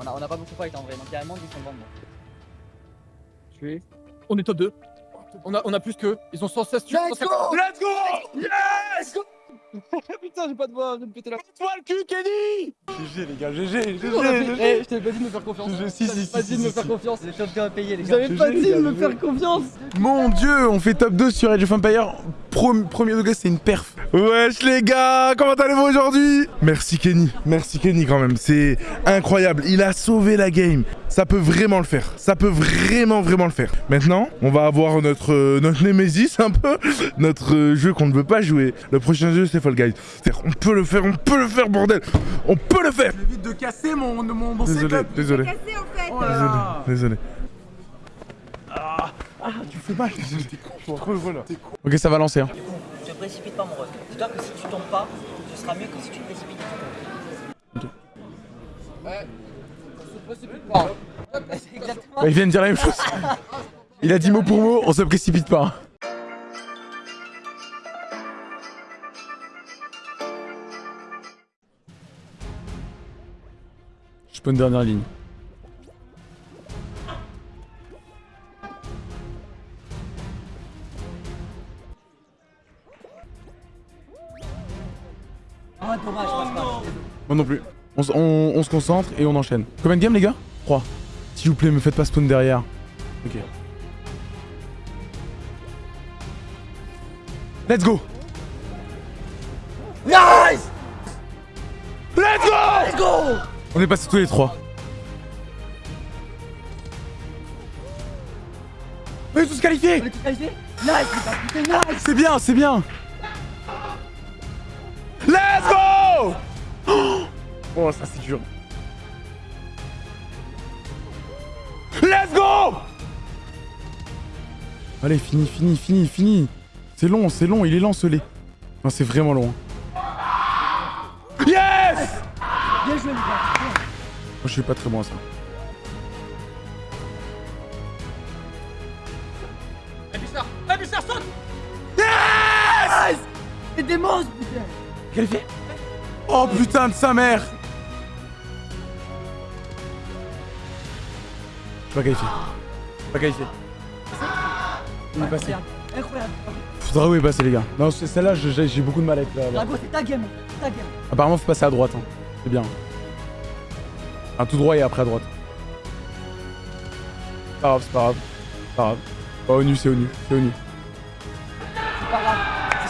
D: On a, on a pas beaucoup fight en vrai, donc il y a un monde qui sont nous.
C: Je suis. On est top 2. On a, on a plus qu'eux. Ils ont 116 tués.
N: Let's go Let's go Yes
C: Putain, j'ai pas de voix, je vais me péter la.
N: Toi le cul, Kenny GG les gars, GG, GG,
C: Eh, je t'avais pas dit de me faire confiance.
N: Si,
C: Je t'avais
N: si,
C: pas
N: si,
C: dit de
N: si,
C: me faire
N: si.
C: confiance.
D: Les champions à payer, les gars.
C: avez pas dit de me faire confiance.
A: Mon dieu, on fait top 2 sur Age of Empire. Premier degré, c'est une perf.
O: Wesh les gars, comment allez-vous aujourd'hui? Merci Kenny, merci Kenny quand même, c'est incroyable, il a sauvé la game. Ça peut vraiment le faire, ça peut vraiment vraiment le faire. Maintenant, on va avoir notre, euh, notre Nemesis un peu, notre euh, jeu qu'on ne veut pas jouer. Le prochain jeu c'est Fall Guys. C'est-à-dire, on peut le faire, on peut le faire bordel, on peut le faire
N: J'évite de casser mon, mon, mon
O: Désolé,
N: setup.
O: désolé,
N: Oh là là.
O: désolé.
N: Ah, tu fais mal. T'es con, trop heureux là. T'es con.
A: Ok, ça va lancer. Hein.
D: Ne te précipite pas, mon ref. Dis-toi que si tu tombes pas, ce sera mieux que si tu te précipites.
C: Ouais. On se précipite pas.
D: C'est exactement.
A: Bah, il vient de dire la même chose. Il a dit mot pour mot, on se précipite pas. Une dernière ligne.
D: Ah.
A: Moi non plus. On- on se concentre et on enchaîne. Combien de games les gars 3. S'il vous plaît, me faites pas spawn derrière. Ok. Let's go
O: Nice
A: On est passé tous les trois. On est tous qualifiés
D: On est tous qualifiés Nice, nice
A: C'est bien, c'est bien Let's go Oh, ça c'est dur. Let's go Allez, fini, fini, fini, fini. C'est long, c'est long, il est lent ce lait. Non, c'est vraiment long. Yes
D: Bien joué, les gars.
A: Je suis pas très bon à ça.
C: Bussard Eh, Bussard, saute
A: Yes
D: C'est des monstres, putain
A: Qualifié Oh putain de sa mère Je suis pas qualifié. Je suis pas qualifié. Il est passé.
D: Incroyable.
A: Faudra où est passé les gars? Non, c'est- celle-là, j'ai beaucoup de mal avec la...
D: Drago, c'est ta game. C'est ta game.
A: Apparemment, faut passer à droite. hein. C'est bien. Un tout droit et après à droite. C'est pas grave, c'est pas grave. C'est pas grave. Pas ONU, c'est ONU. C'est ONU.
D: C'est pas grave.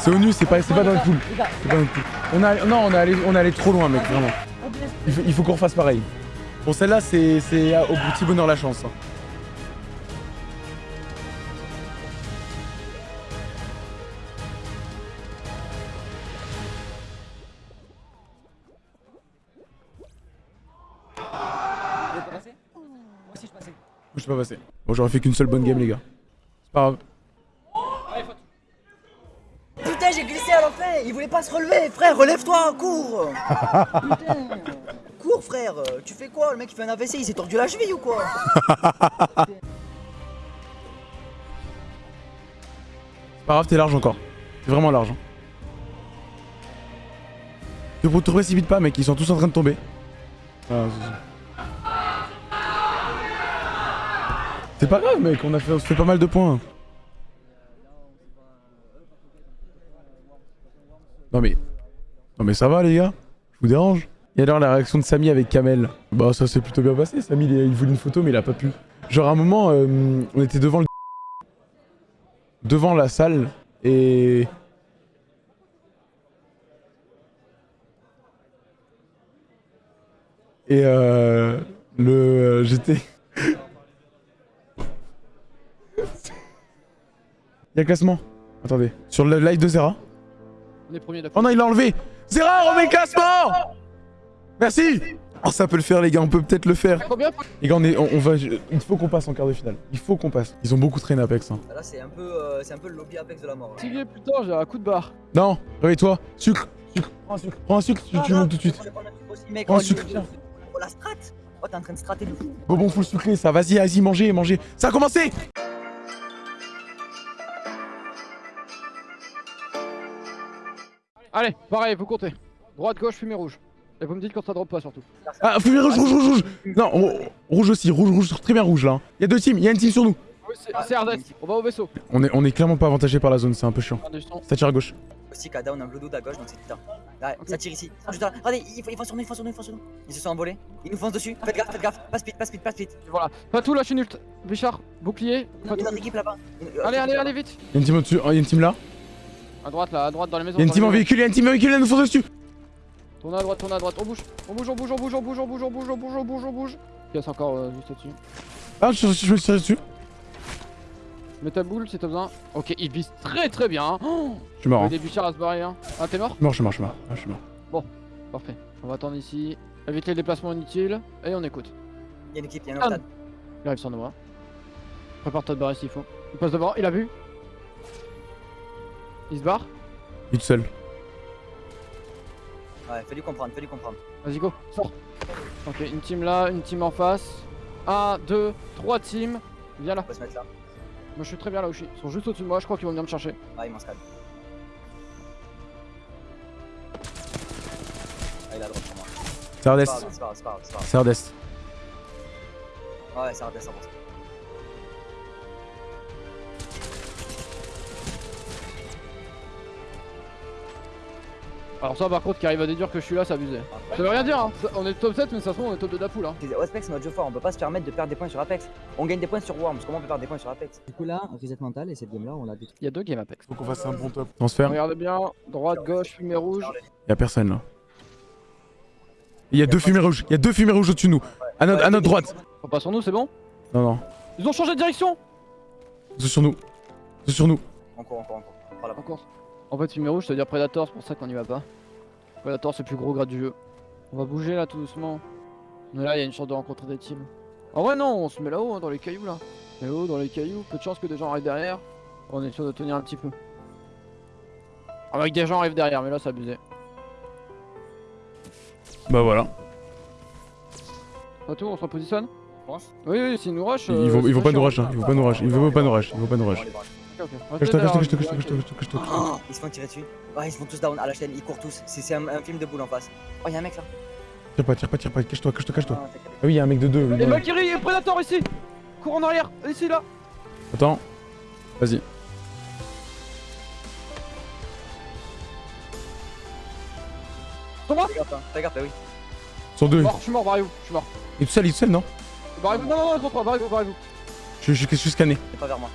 A: C'est ONU, c'est pas, dans le pool. C'est pas dans le pool. On a, non, on est allé, on est allé trop loin, mec, vraiment. Il faut, qu'on refasse pareil. Bon, celle-là, c'est c'est au petit bonheur la chance. hein. Pas passé. Bon, j'aurais fait qu'une seule bonne game, les gars. C'est pas grave.
D: Putain, j'ai glissé à l'enfer, il voulait pas se relever. Frère, relève-toi, cours. Putain. Cours, frère. Tu fais quoi? Le mec, il fait un AVC, il s'est tordu la cheville ou quoi?
A: C'est pas grave, t'es large encore. T'es vraiment large. Hein. Te, te précipite pas, mec, ils sont tous en train de tomber. Ah, c'est- pas grave, mec, on, a fait, on se fait pas mal de points. Non mais... Non mais ça va les gars Je vous dérange Et alors la réaction de Samy avec Kamel? Bah ça s'est plutôt bien passé, Samy il, il voulait une photo mais il a pas pu. Genre à un moment, euh, on était devant le... Devant la salle et... Et euh... Le... euh, J'étais... Y'a le classement. Attendez. Sur le live de Zera.
C: On est premier
A: Oh non, il l'a enlevé Zera, remets le classement Merci Oh, ça peut le faire, les gars, on peut peut-être le faire.
C: Combien
A: Les gars, on, est, on, on va... Il faut qu'on passe en quart de finale. Il faut qu'on passe. Ils ont beaucoup traîné Apex. Hein.
D: Là, c'est un, peu, euh, c'est un peu le lobby Apex de la mort.
C: Tigé, putain, j'ai un coup de barre.
A: Non, réveille-toi. Sucre. Sucre. Prends un sucre. Prends un sucre, tu, tu montes tout de suite.
D: Mec,
A: Prends un
D: oh,
A: sucre.
D: Oh, la strat Oh, t'es en train de strater de fou.
A: Bon, bon, faut le sucrer, ça. Vas-y, vas-y, mangez, mangez. Ça a commencé
C: Allez, pareil, vous comptez. Droite, gauche, fumée rouge. Et vous me dites quand ça drop pas surtout.
A: Ah, fumée rouge, rouge, rouge, rouge. Non, rou- rouge aussi. Rouge, rouge, très bien rouge, là. Il y a deux teams. Il y a une team sur nous.
C: Oui, c'est Ardès, on va au vaisseau.
A: On est, on est clairement pas avantagé par la zone, c'est un peu chiant.
C: Je.
A: Ça tire à gauche.
D: Aussi, Kada, on a un blue à gauche, donc c'est putain. Là, ça tire ici. Ah, je Regardez, ils, ils foncent sur nous, ils foncent sur nous, ils foncent sur nous. Ils se sont envolés. Ils nous foncent dessus. Faites gaffe, faites gaffe. Pas speed, pas speed, pas speed.
C: Voilà. Patou, lâche une ult. Bichard, bouclier.
D: Il y a
C: Patou.
D: notre équipe là-bas.
C: Allez, allez, allez, vite.
A: Il y a une team au-dessus. Oh, il y a une team là.
C: À droite, là, à droite, dans les maisons.
A: Il y a une team en véhicule. Il y a une team en véhicule. Elle nous fonce dessus.
C: Tourne à droite, tourne à droite. On bouge. On bouge, on bouge, on bouge, on bouge, on bouge, on bouge, on bouge, on bouge, on bouge. C'est encore euh, juste au-dessus.
A: Ah, je, je me suis tiré dessus.
C: Mets ta boule si t'as besoin. Ok, il vise très très bien. hein. Oh
A: Je suis mort.
C: Il y a
A: hein.
C: des bûchards à se barrer. Hein. Ah, t'es mort?
A: Mort, je suis mort, je suis mort. Ah, je suis mort.
C: Bon, parfait. On va attendre ici. Évite les déplacements inutiles. Et on écoute.
D: Il y a une équipe, il y a un
C: Ah. Il arrive sur nous. hein. Prépare-toi de barrer s'il faut. Il passe devant, il a vu. Il se barre.
A: Il est tout seul.
D: Ouais, fais-lui comprendre, fais-lui comprendre.
C: Vas-y, go, sors. Ok, une team là, une team en face. 1, 2, 3 teams. Viens là.
D: On peut se mettre là.
C: Moi je suis très bien là où je suis. Ils sont juste au-dessus de moi, je crois qu'ils vont venir me chercher.
D: Ah, il m'en scale. Ah, il a droit pour moi.
A: C'est
D: grave, C'est
A: Hardès.
D: Ouais, c'est Hardès 100%.
C: Alors ça par contre qui arrive à déduire que je suis là, c'est abusé. Ça veut rien dire hein. Ça- On est top 7 mais ça se trouve on est top de la poule hein.
D: C'est- Apex c'est notre jeu fort, on peut pas se permettre de perdre des points sur Apex. On gagne des points sur Worms, comment on peut perdre des points sur Apex? Du coup là, reset mental et cette game là on l'a détruit.
C: Il y a deux games Apex.
A: Faut qu'on fasse un bon top. Transfert.
C: Regardez bien, droite, gauche, fumée rouge.
A: Il y a personne là. Il y a deux fumées rouges. Il y a deux fumées rouges au-dessus de nous. À notre, à notre droite.
C: Faut pas sur nous, c'est bon?
A: Non, non.
C: Ils ont changé de direction
A: C'est sur nous. C'est sur nous.
D: On court, on court,
C: En fait fumée rouge ça veut dire Predator, c'est pour ça qu'on y va pas. Predator c'est le plus gros grade du jeu. On va bouger là tout doucement. Mais là il y a une chance de rencontrer des teams. Ah ouais non, on se met là-haut hein, dans les cailloux là. Là-haut dans les cailloux, peu de chance que des gens arrivent derrière. On est sûr de tenir un petit peu. Avec des gens arrivent derrière, mais là c'est abusé.
A: Bah voilà.
C: Pas tout, on se repositionne? Oui, oui, s'ils nous rush.
A: Ils
C: euh,
A: vont, ils vont pas nous rush. hein. Ils vont pas nous rush. Ils vont pas nous rush. Ils vont pas nous rush.
C: Ok,
A: Cache-toi, cache-toi, cache-toi,
C: ok.
A: cache-toi, cache-toi, cache-toi, cache-toi.
D: Oh, ils se font tirer dessus. Ouais, ils se font tous down à la chaîne, ils courent tous. C'est un, un film de boule en face. Oh, y'a un mec là.
A: Tire pas, tire pas, tire pas. Cache-toi, cache-toi, cache-toi.
D: Ah.
A: Ah oui, il y a un mec de deux.
C: Et Valkyrie et Predator ici Cours en arrière, ici là
A: Attends. Vas-y.
C: Sur moi
D: Fais gaffe, hein. Bah oui.
A: Sur deux.
C: Je suis mort, barrez-vous, je suis mort.
A: Il est tout seul, il est tout seul, non?
C: Barrez-vous, non, non, non, contre toi, barrez-vous, barrez-vous.
A: je, suis scanné.
D: C'est pas vers moi.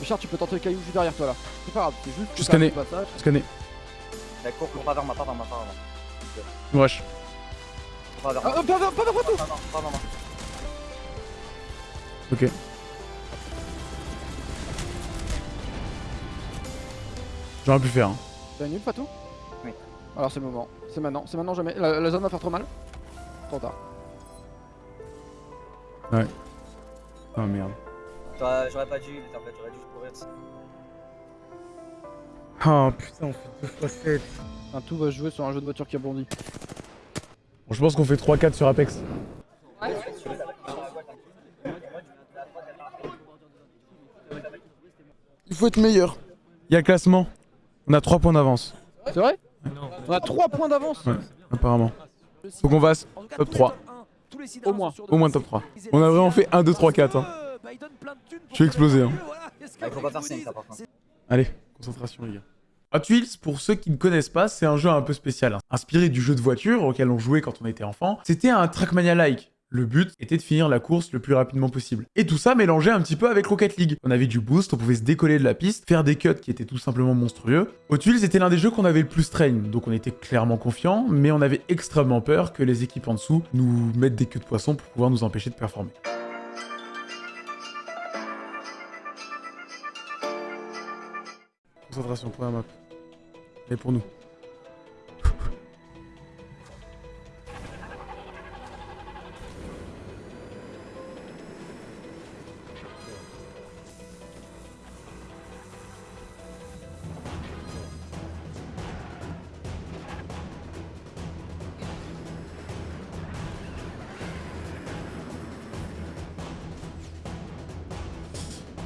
C: Richard, tu peux tenter le caillou juste derrière toi là. C'est pas grave, c'est juste.
A: Je
C: passage.
A: Scanné.
D: Bah, cours, cours pas vers moi, pas vers moi, pas vers moi.
A: Nous rush.
D: Cours pas vers moi.
C: pas vers pas vers moi
D: pas vers moi.
A: Ok. J'aurais pu faire. hein.
C: T'as une nulle, pas tout
D: Oui.
C: Alors c'est le moment, c'est maintenant, c'est maintenant jamais. La, la zone va faire trop mal. Trop tard.
A: Ouais. Oh merde.
M: J'aurais pas dû, mais en fait, j'aurais dû courir.
O: Oh putain, on fait 2 fois 7.
C: Un tout va se jouer sur un jeu de voiture qui rebondit.
A: Bon, je pense qu'on fait 3-4 sur Apex.
O: Il faut être meilleur.
A: Il y a le classement. On a 3 points d'avance.
C: C'est vrai? On a 3 points d'avance
A: Ouais, apparemment. Faut qu'on fasse top 3.
C: Au moins.
A: Au moins top 3. On a vraiment fait 1, 2, 3, 4. Hein. Je suis explosé. Hein.
M: Il faut pas faire 5 ça par contre.
A: Allez, concentration les gars. Hot Wheels, pour ceux qui ne connaissent pas, c'est un jeu un peu spécial. hein. Inspiré du jeu de voiture auquel on jouait quand on était enfant, c'était un Trackmania-like. Le but était de finir la course le plus rapidement possible. Et tout ça mélangé un petit peu avec Rocket League. On avait du boost, on pouvait se décoller de la piste, faire des cuts qui étaient tout simplement monstrueux. Hot Wheels était l'un des jeux qu'on avait le plus train, donc on était clairement confiant, mais on avait extrêmement peur que les équipes en dessous nous mettent des queues de poisson pour pouvoir nous empêcher de performer. Concentration pour la map. Et pour nous.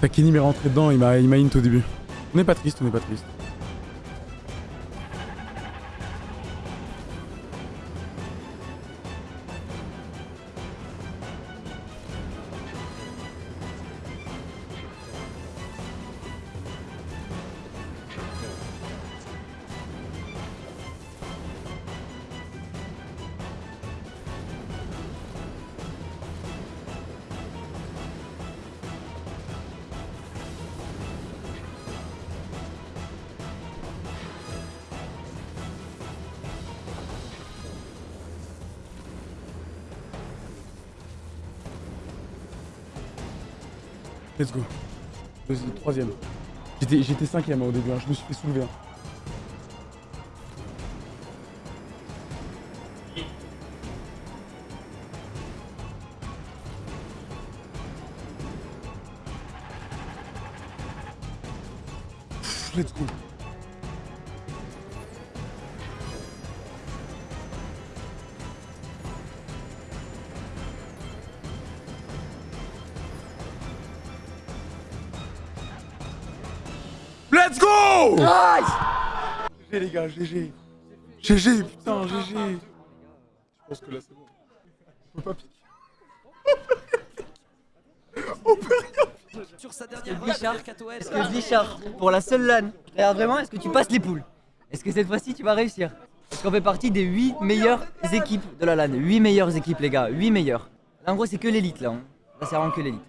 A: Takini m'est rentré dedans, il m'a int au début. On n'est pas triste, on n'est pas triste. Let's go. Troisième. J'étais j'étais cinquième hein, au début, hein, je me suis fait soulever. hein. GG GG. Putain, GG. Je pense que là c'est bon. On peut pas piquer. On peut rien
L: Sur sa
M: Est-ce que Bichard, est-ce que Bichard, pour la seule LAN, regarde vraiment, est-ce que tu passes les poules? Est-ce que cette fois-ci tu vas réussir? Parce qu'on fait partie des 8 meilleures équipes de la LAN. 8 meilleures équipes les gars, 8 meilleures. Là en gros c'est que l'élite là. hein. Là c'est vraiment que l'élite.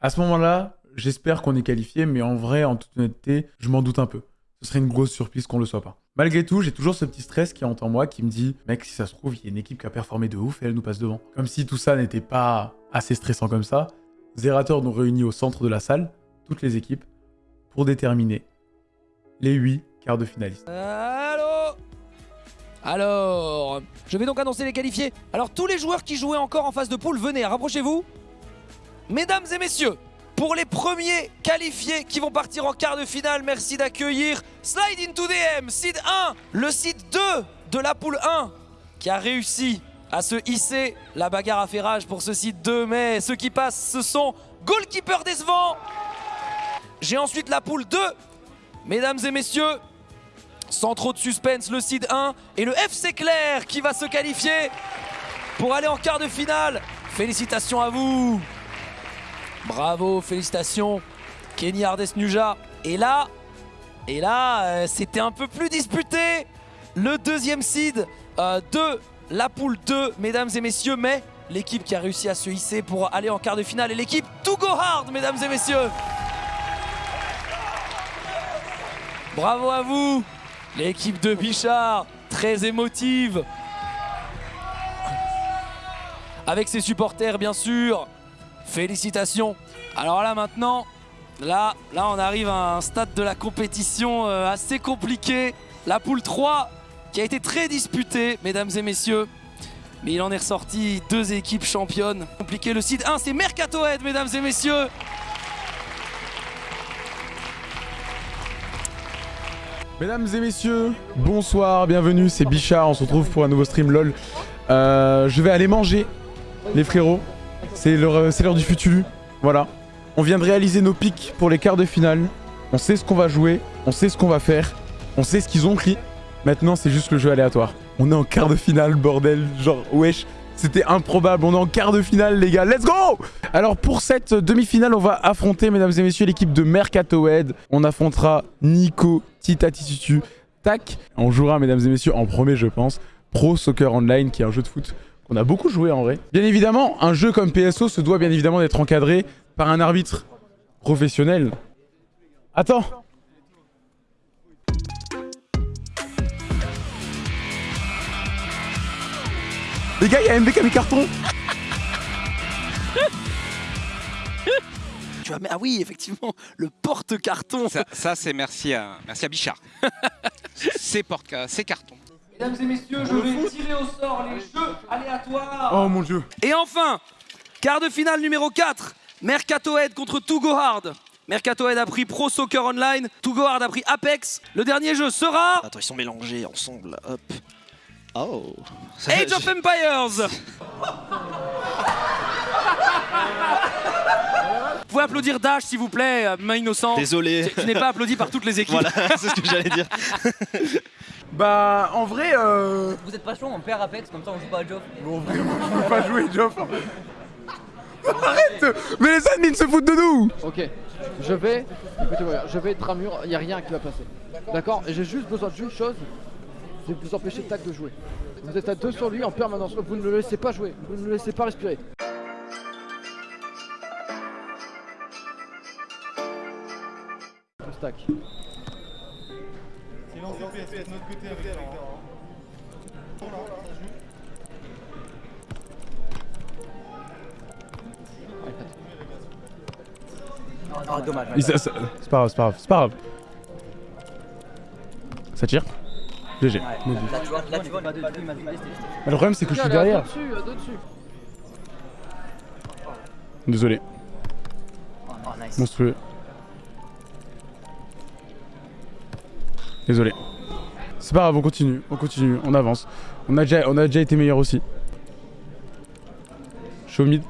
A: À ce moment-là, j'espère qu'on est qualifié, mais en vrai, en toute honnêteté, je m'en doute un peu. Ce serait une grosse surprise qu'on le soit pas. Malgré tout, j'ai toujours ce petit stress qui hante en moi qui me dit Mec, si ça se trouve, il y a une équipe qui a performé de ouf et elle nous passe devant. Comme si tout ça n'était pas assez stressant comme ça, Zerator nous réunit au centre de la salle, toutes les équipes, pour déterminer les 8 quarts de finalistes.
L: Allô? Alors, je vais donc annoncer les qualifiés. Alors, tous les joueurs qui jouaient encore en phase de poule, venez, rapprochez-vous. Mesdames et messieurs, pour les premiers qualifiés qui vont partir en quart de finale, merci d'accueillir Slide into DM, seed 1, le seed 2 de la poule 1, qui a réussi à se hisser. La bagarre a fait rage pour ce seed 2, mais ceux qui passent, ce sont Goalkeeper décevant. J'ai ensuite la poule 2, mesdames et messieurs, sans trop de suspense, le seed 1 et le FC Clair qui va se qualifier pour aller en quart de finale. Félicitations à vous. Bravo, félicitations. Kenny Ardes Nuja. Et là, et là, euh, c'était un peu plus disputé. Le deuxième seed euh, de la poule 2, mesdames et messieurs, mais l'équipe qui a réussi à se hisser pour aller en quart de finale est l'équipe To Go Hard, mesdames et messieurs. Bravo à vous, l'équipe de Bichard, très émotive. Avec ses supporters, bien sûr. Félicitations. Alors là, maintenant, là, là, on arrive à un stade de la compétition euh, assez compliqué. La poule 3, qui a été très disputée, mesdames et messieurs. Mais il en est ressorti deux équipes championnes. Compliqué, le site 1, c'est Mercato Head, mesdames et messieurs.
A: Mesdames et messieurs, bonsoir, bienvenue, c'est Bichard, on se retrouve pour un nouveau stream LOL. Euh, je vais aller manger, les frérots. C'est l'heure c'est l'heure du futulu, voilà. On vient de réaliser nos pics pour les quarts de finale. On sait ce qu'on va jouer, on sait ce qu'on va faire, on sait ce qu'ils ont pris. Maintenant, c'est juste le jeu aléatoire. On est en quart de finale, bordel, genre, wesh. C'était improbable, on est en quart de finale les gars, let's go Alors pour cette demi-finale, on va affronter, mesdames et messieurs, l'équipe de Mercato Head. On affrontera Nico, Tita Titutu, Tac. On jouera, mesdames et messieurs, en premier je pense, Pro Soccer Online, qui est un jeu de foot qu'on a beaucoup joué en vrai. Bien évidemment, un jeu comme PSO se doit bien évidemment d'être encadré par un arbitre professionnel. Attends Les gars, il y a MV qui a mis carton
L: Tu vas... Ah oui, effectivement, le porte-carton.
P: Ça, ça, c'est merci à, merci à Bichard. c'est porte c'est carton.
L: Mesdames et messieurs, je vais tirer au sort les jeux aléatoires.
A: Oh mon dieu
L: Et enfin, quart de finale numéro 4, Mercato Head contre Togo Hard. Mercato Head a pris Pro Soccer Online, Togo Hard a pris Apex. Le dernier jeu sera
G: Attends, ils sont mélangés ensemble. Hop. Oh.
L: Age of Empires. Vous pouvez applaudir Dash s'il vous plaît, euh, main innocent.
G: Désolé.
L: Qui n'est pas applaudi par toutes les équipes.
G: Voilà, c'est ce que j'allais dire.
A: Bah, en vrai, euh...
M: Vous êtes pas chaud, on perd Apex, comme ça on joue pas à Joff.
A: Bon, vraiment, je peux pas jouer, Joff. Arrête Mais les admins se foutent de nous
C: Ok, je vais, écoutez-moi bien, je vais être un mur, il n'y a rien qui va passer. D'accord? Et j'ai juste besoin d'une chose, c'est de vous empêcher Tac de jouer. Vous êtes à deux sur lui en permanence, vous ne le laissez pas jouer, vous ne le laissez pas respirer. Tac.
Q: Silence, de notre côté avec
M: Oh, dommage.
A: C'est pas grave, c'est pas grave, c'est pas grave. Ça tire GG.
M: Là, tu vois, là, tu vois,
A: le problème, c'est que je suis derrière. Désolé.
M: Oh, nice.
A: Monstrueux. Désolé. C'est pas grave, on continue, on continue, on avance. On a déjà, on a déjà été meilleur aussi. Show mid.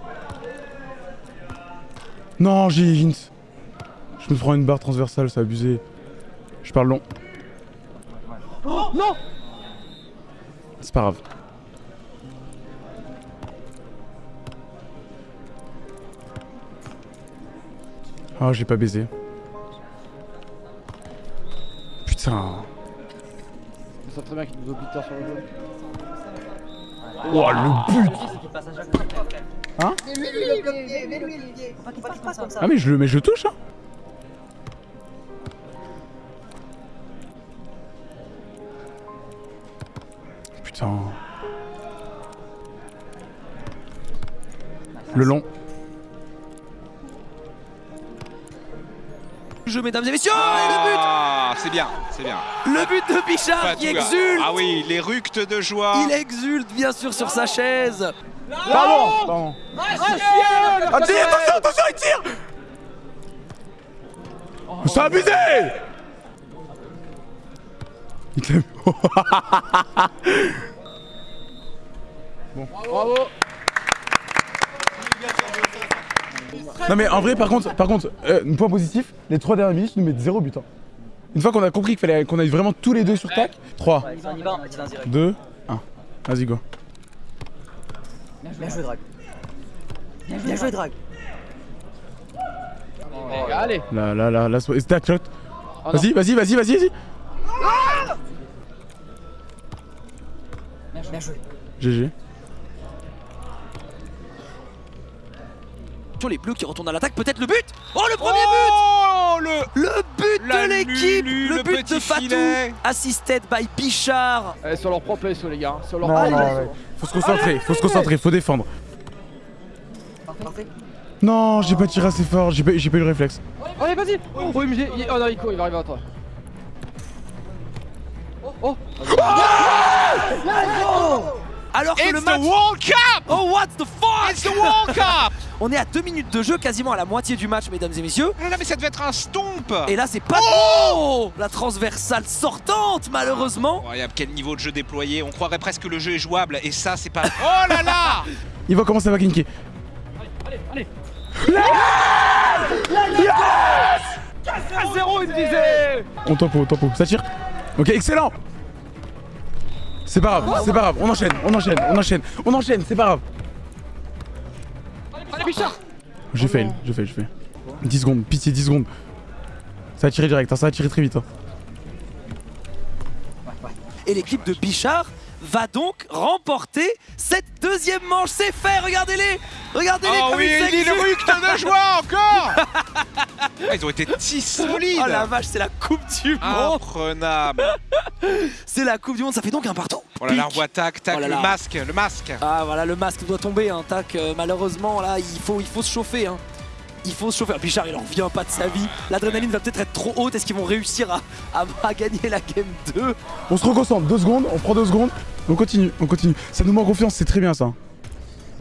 A: Non, j'ai hint. Je me prends une barre transversale, c'est abusé. Je parle long.
C: Oh non
A: C'est pas grave. Oh, j'ai pas baisé. Putain.
C: Je sens très bien qu'il nous obliteur sur le jeu.
A: Oh, le but Hein
M: Mais lui, il est bloqué, mais lui, Olivier. Faut pas qu'il passe comme ça.
A: Ah mais je le, mais je le touche hein Putain. Le long.
L: Jeu, mesdames et messieurs, et le but
P: Ah, c'est bien, c'est bien.
L: Le but de Bichard qui exulte.
P: Ah oui, les ructes de joie.
L: Il exulte bien sûr sur sa chaise.
A: Pardon. Attention, attention, il tire C'est abusé. Il l'a- Bon.
C: Bravo
A: Non mais en vrai par contre, par contre, euh, point positif, les trois dernières minutes nous mettent zéro but. hein. Une fois qu'on a compris qu'il fallait qu'on aille vraiment tous les deux sur tac, 3,
M: Ouais, on y va, on y va direct.
A: 2, 1. Vas-y go.
M: Bien joué, Drag. Bien joué, Drag.
C: Allez
A: Là, là, là, là, c'est tac, shot.
C: Ah non.
A: Vas-y, vas-y, vas-y, vas-y, vas-y.
M: Bien joué.
A: GG.
L: Sur les bleus qui retournent à l'attaque, peut-être le but Oh le premier but
P: Oh le
L: Le but
P: La
L: de l'équipe Le
P: le
L: but de Fatou
P: filet.
L: Assisted by Pichard
C: Eh, sur leur propre SO les gars, sur leur
A: Non,
C: propre
A: non,
C: SO.
A: ouais. Faut se concentrer, faut se concentrer, faut défendre.
M: Parfait.
A: Non, j'ai pas tiré assez fort, j'ai pas, eu le réflexe.
C: Allez vas-y Oh MG, oh non il court, il va arriver à toi. Oh, oh.
L: Alors que
P: It's
L: le
P: the
L: match...
P: World Cup
L: Oh, what the fuck
P: It's the World Cup
L: On est à 2 minutes de jeu, quasiment à la moitié du match, mesdames et messieurs.
P: Non, mais ça devait être un stomp
L: Et là, c'est pas... Oh La transversale sortante, malheureusement.
P: Incroyable, quel niveau de jeu déployé. On croirait presque que le jeu est jouable et ça, c'est pas. Oh là là
A: Il va commencer à vaquinquer.
C: Allez, allez.
A: Yes
C: 4 0 il me disait
A: On tempo, tempo. Ça tire Ok, excellent C'est pas grave, c'est pas grave. On enchaîne, on enchaîne, on enchaîne, on enchaîne, c'est pas grave. J'ai fail, j'ai fail, j'ai fail. 10 secondes, pitié, 10 secondes. Ça a tiré direct, hein, ça a tiré très vite. hein.
L: Et l'équipe de Bichard va donc remporter cette deuxième manche. C'est fait, regardez-les Regardez-les
P: Oh
L: comme
P: oui,
L: ils
P: il de joie encore Ah, Ils ont été si solides
L: Oh la vache, c'est la Coupe du Monde
P: Imprenable
L: C'est la Coupe du Monde, ça fait donc un partout
P: Oh là là, on voit tac, tac,
L: Oh là
P: le
L: là.
P: masque, le masque
L: Ah voilà, le masque doit tomber, hein, tac. euh, malheureusement, là, il faut, il faut se chauffer. Hein. Il faut se chauffer. Bichard, il en revient pas de sa vie. L'adrénaline va peut-être être trop haute. Est-ce qu'ils vont réussir à, à- à gagner la game 2
A: On se reconcentre, 2 secondes, on prend 2 secondes. On continue, on continue. Ça nous met en confiance, c'est très bien ça.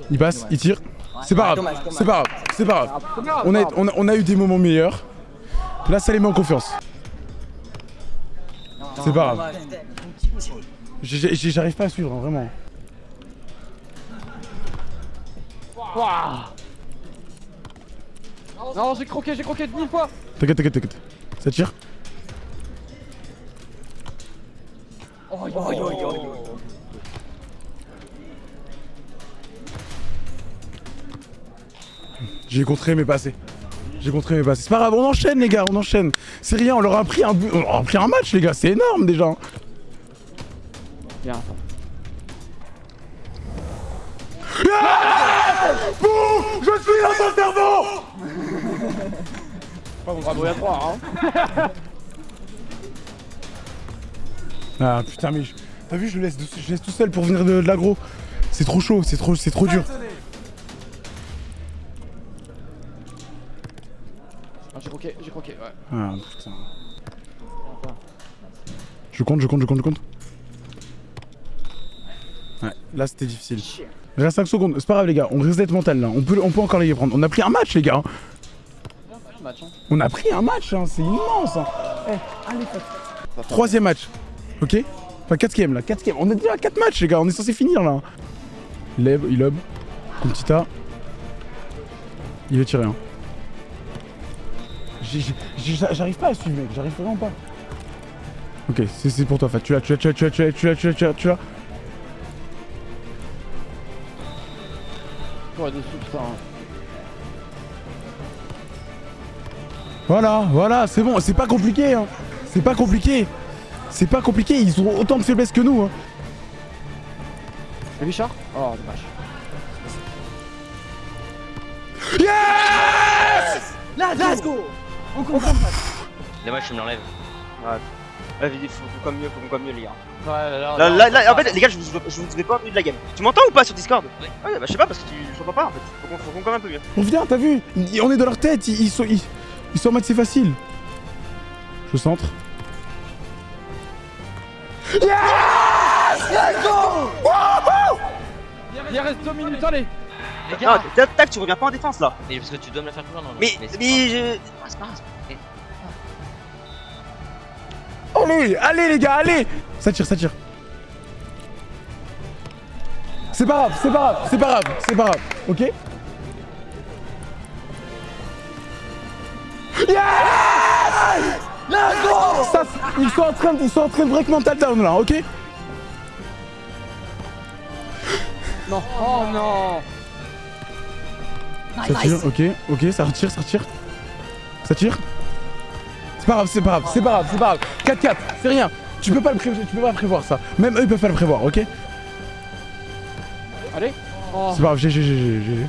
A: Il passe, il tire. C'est pas grave, c'est pas grave, c'est pas grave. On a, on, a, on a eu des moments meilleurs. Là, ça les met en confiance. C'est pas grave. J'arrive pas à suivre, hein, vraiment.
C: Non, j'ai croqué, j'ai croqué mille fois
A: T'inquiète, t'inquiète, t'inquiète. Ça tire.
C: Oh, yo, yo, yo, yo.
A: J'ai contré mais pas assez. J'ai contré mais pas assez. C'est pas grave, on enchaîne les gars, on enchaîne. C'est rien, on leur a pris un, but- on leur a pris un match les gars, c'est énorme déjà.
C: Bien.
A: Ah Bouh Je suis dans ton cerveau
C: Bravo, il y a 3 hein
A: Ah putain mais je- t'as vu je le laisse, je laisse tout seul pour venir de, de l'agro. C'est trop chaud, c'est trop, c'est trop dur.
C: Ah, j'ai croqué, j'ai croqué, ouais.
A: Ah putain. Je compte, je compte, je compte, je compte. Ouais, là c'était difficile. Il reste 5 secondes, c'est pas grave les gars, on reset mental là, on peut, on peut encore les prendre. On a pris un match les gars. On a pris un match, hein, c'est immense. hein. Eh, allez. Troisième match, ok? Enfin quatrième là, quatrième. On a déjà 4 matchs les gars, on est censé finir là. Il lève, il lobe. Comme petit A. Il veut tirer. Hein. J'arrive pas à suivre mec, j'arrive vraiment pas. Ok, c'est c'est pour toi Fat, tu l'as, tu l'as, tu l'as, tu l'as, tu l'as, tu l'as, tu l'as, tu l'as,
C: Ouais.
A: Voilà, voilà, c'est bon, c'est pas compliqué hein. C'est pas compliqué. C'est pas compliqué, ils ont autant de faiblesses que nous hein.
C: Bichard? Oh, dommage.
A: Yes
M: Let's go On comprend pas.
R: Dommage, je me l'enlève.
S: Ouais. Là, il faut, mieux, faut comme mieux, les gars.
C: Ouais, là,
S: Là, là, là, en fait, les gars, je vous, je vous ai pas entendu de la game. Tu m'entends ou pas sur Discord Ouais. Ouais, bah je sais pas parce que tu, je pas en fait. Faut qu'on faut qu'on comme un peu mieux.
A: On vient, t'as vu Ils- On est dans leur tête, ils, ils sont, ils, ils sont en mode c'est facile. Je centre. Yes
M: Let's go
C: Il reste 2 minutes, allez
R: Les
S: Non,
R: gars
S: tac, tac, tu reviens pas en défense là.
R: Mais parce que tu dois me la faire plus loin, non
S: Mais, mais
R: pas-
S: je.
R: Ah, c'est pas grave, c'est pas grave.
A: Allez, allez les gars, allez. Ça tire, ça tire. C'est pas grave, c'est pas grave, c'est pas grave, c'est pas grave, ok? Yes!
M: Let's
A: Ça, ils sont en train de, ils sont en train de break mental down là, ok?
C: Non. Oh non.
A: Ça tire, ok, ok, ça retire, ça retire. Ça tire. C'est pas grave, c'est pas grave, c'est pas grave, c'est pas grave. 4-4, c'est rien. Tu peux pas le pré- tu peux pas prévoir ça. Même eux ils peuvent pas le prévoir, ok?
C: Allez Oh
A: C'est pas grave, j'ai, j'ai, j'ai, j'ai.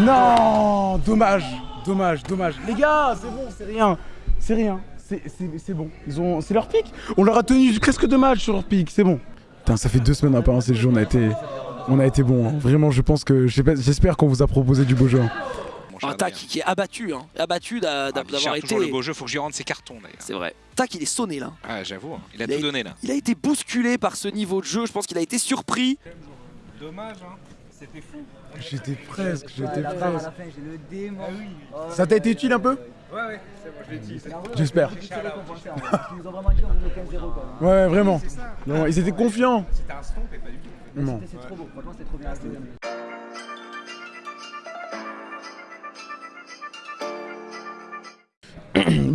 A: Non Dommage, dommage, dommage. Les gars, c'est bon, c'est rien. C'est rien. C'est, bon. Ils ont, c'est leur pic. On leur a tenu presque deux matchs sur leur pic, c'est bon. Putain, ça fait deux semaines à ce jeu, on a été, on a été bon. hein. Vraiment, je pense que, j'espère j'espère qu'on vous a proposé du beau jeu. hein.
P: Mon cher.
L: Un tac qui est abattu, hein. abattu
P: Ah,
L: d'avoir
P: toujours
L: été.
P: le beau jeu, faut que je lui rende ses cartons d'ailleurs.
L: C'est vrai. Tac, il est sonné là.
P: Ah, j'avoue, hein. il a
L: Il a-
P: tout donné là.
L: Il a été bousculé par ce niveau de jeu. Je pense qu'il a été surpris.
Q: Dommage, hein. C'était fou.
A: J'étais presque, j'étais
M: à
A: presque.
M: la fin, j'ai le démon. Oh,
A: Ça t'a été utile un peu
Q: Ouais, ouais, c'est bon, je l'ai dit.
A: J'espère.
M: Ils nous ont vraiment dit on vous met 15-0 quoi.
A: Ouais, vraiment. Non, ils étaient confiants.
Q: C'était un stomp et pas du tout.
A: Non.
M: C'est trop beau, franchement c'était trop bien.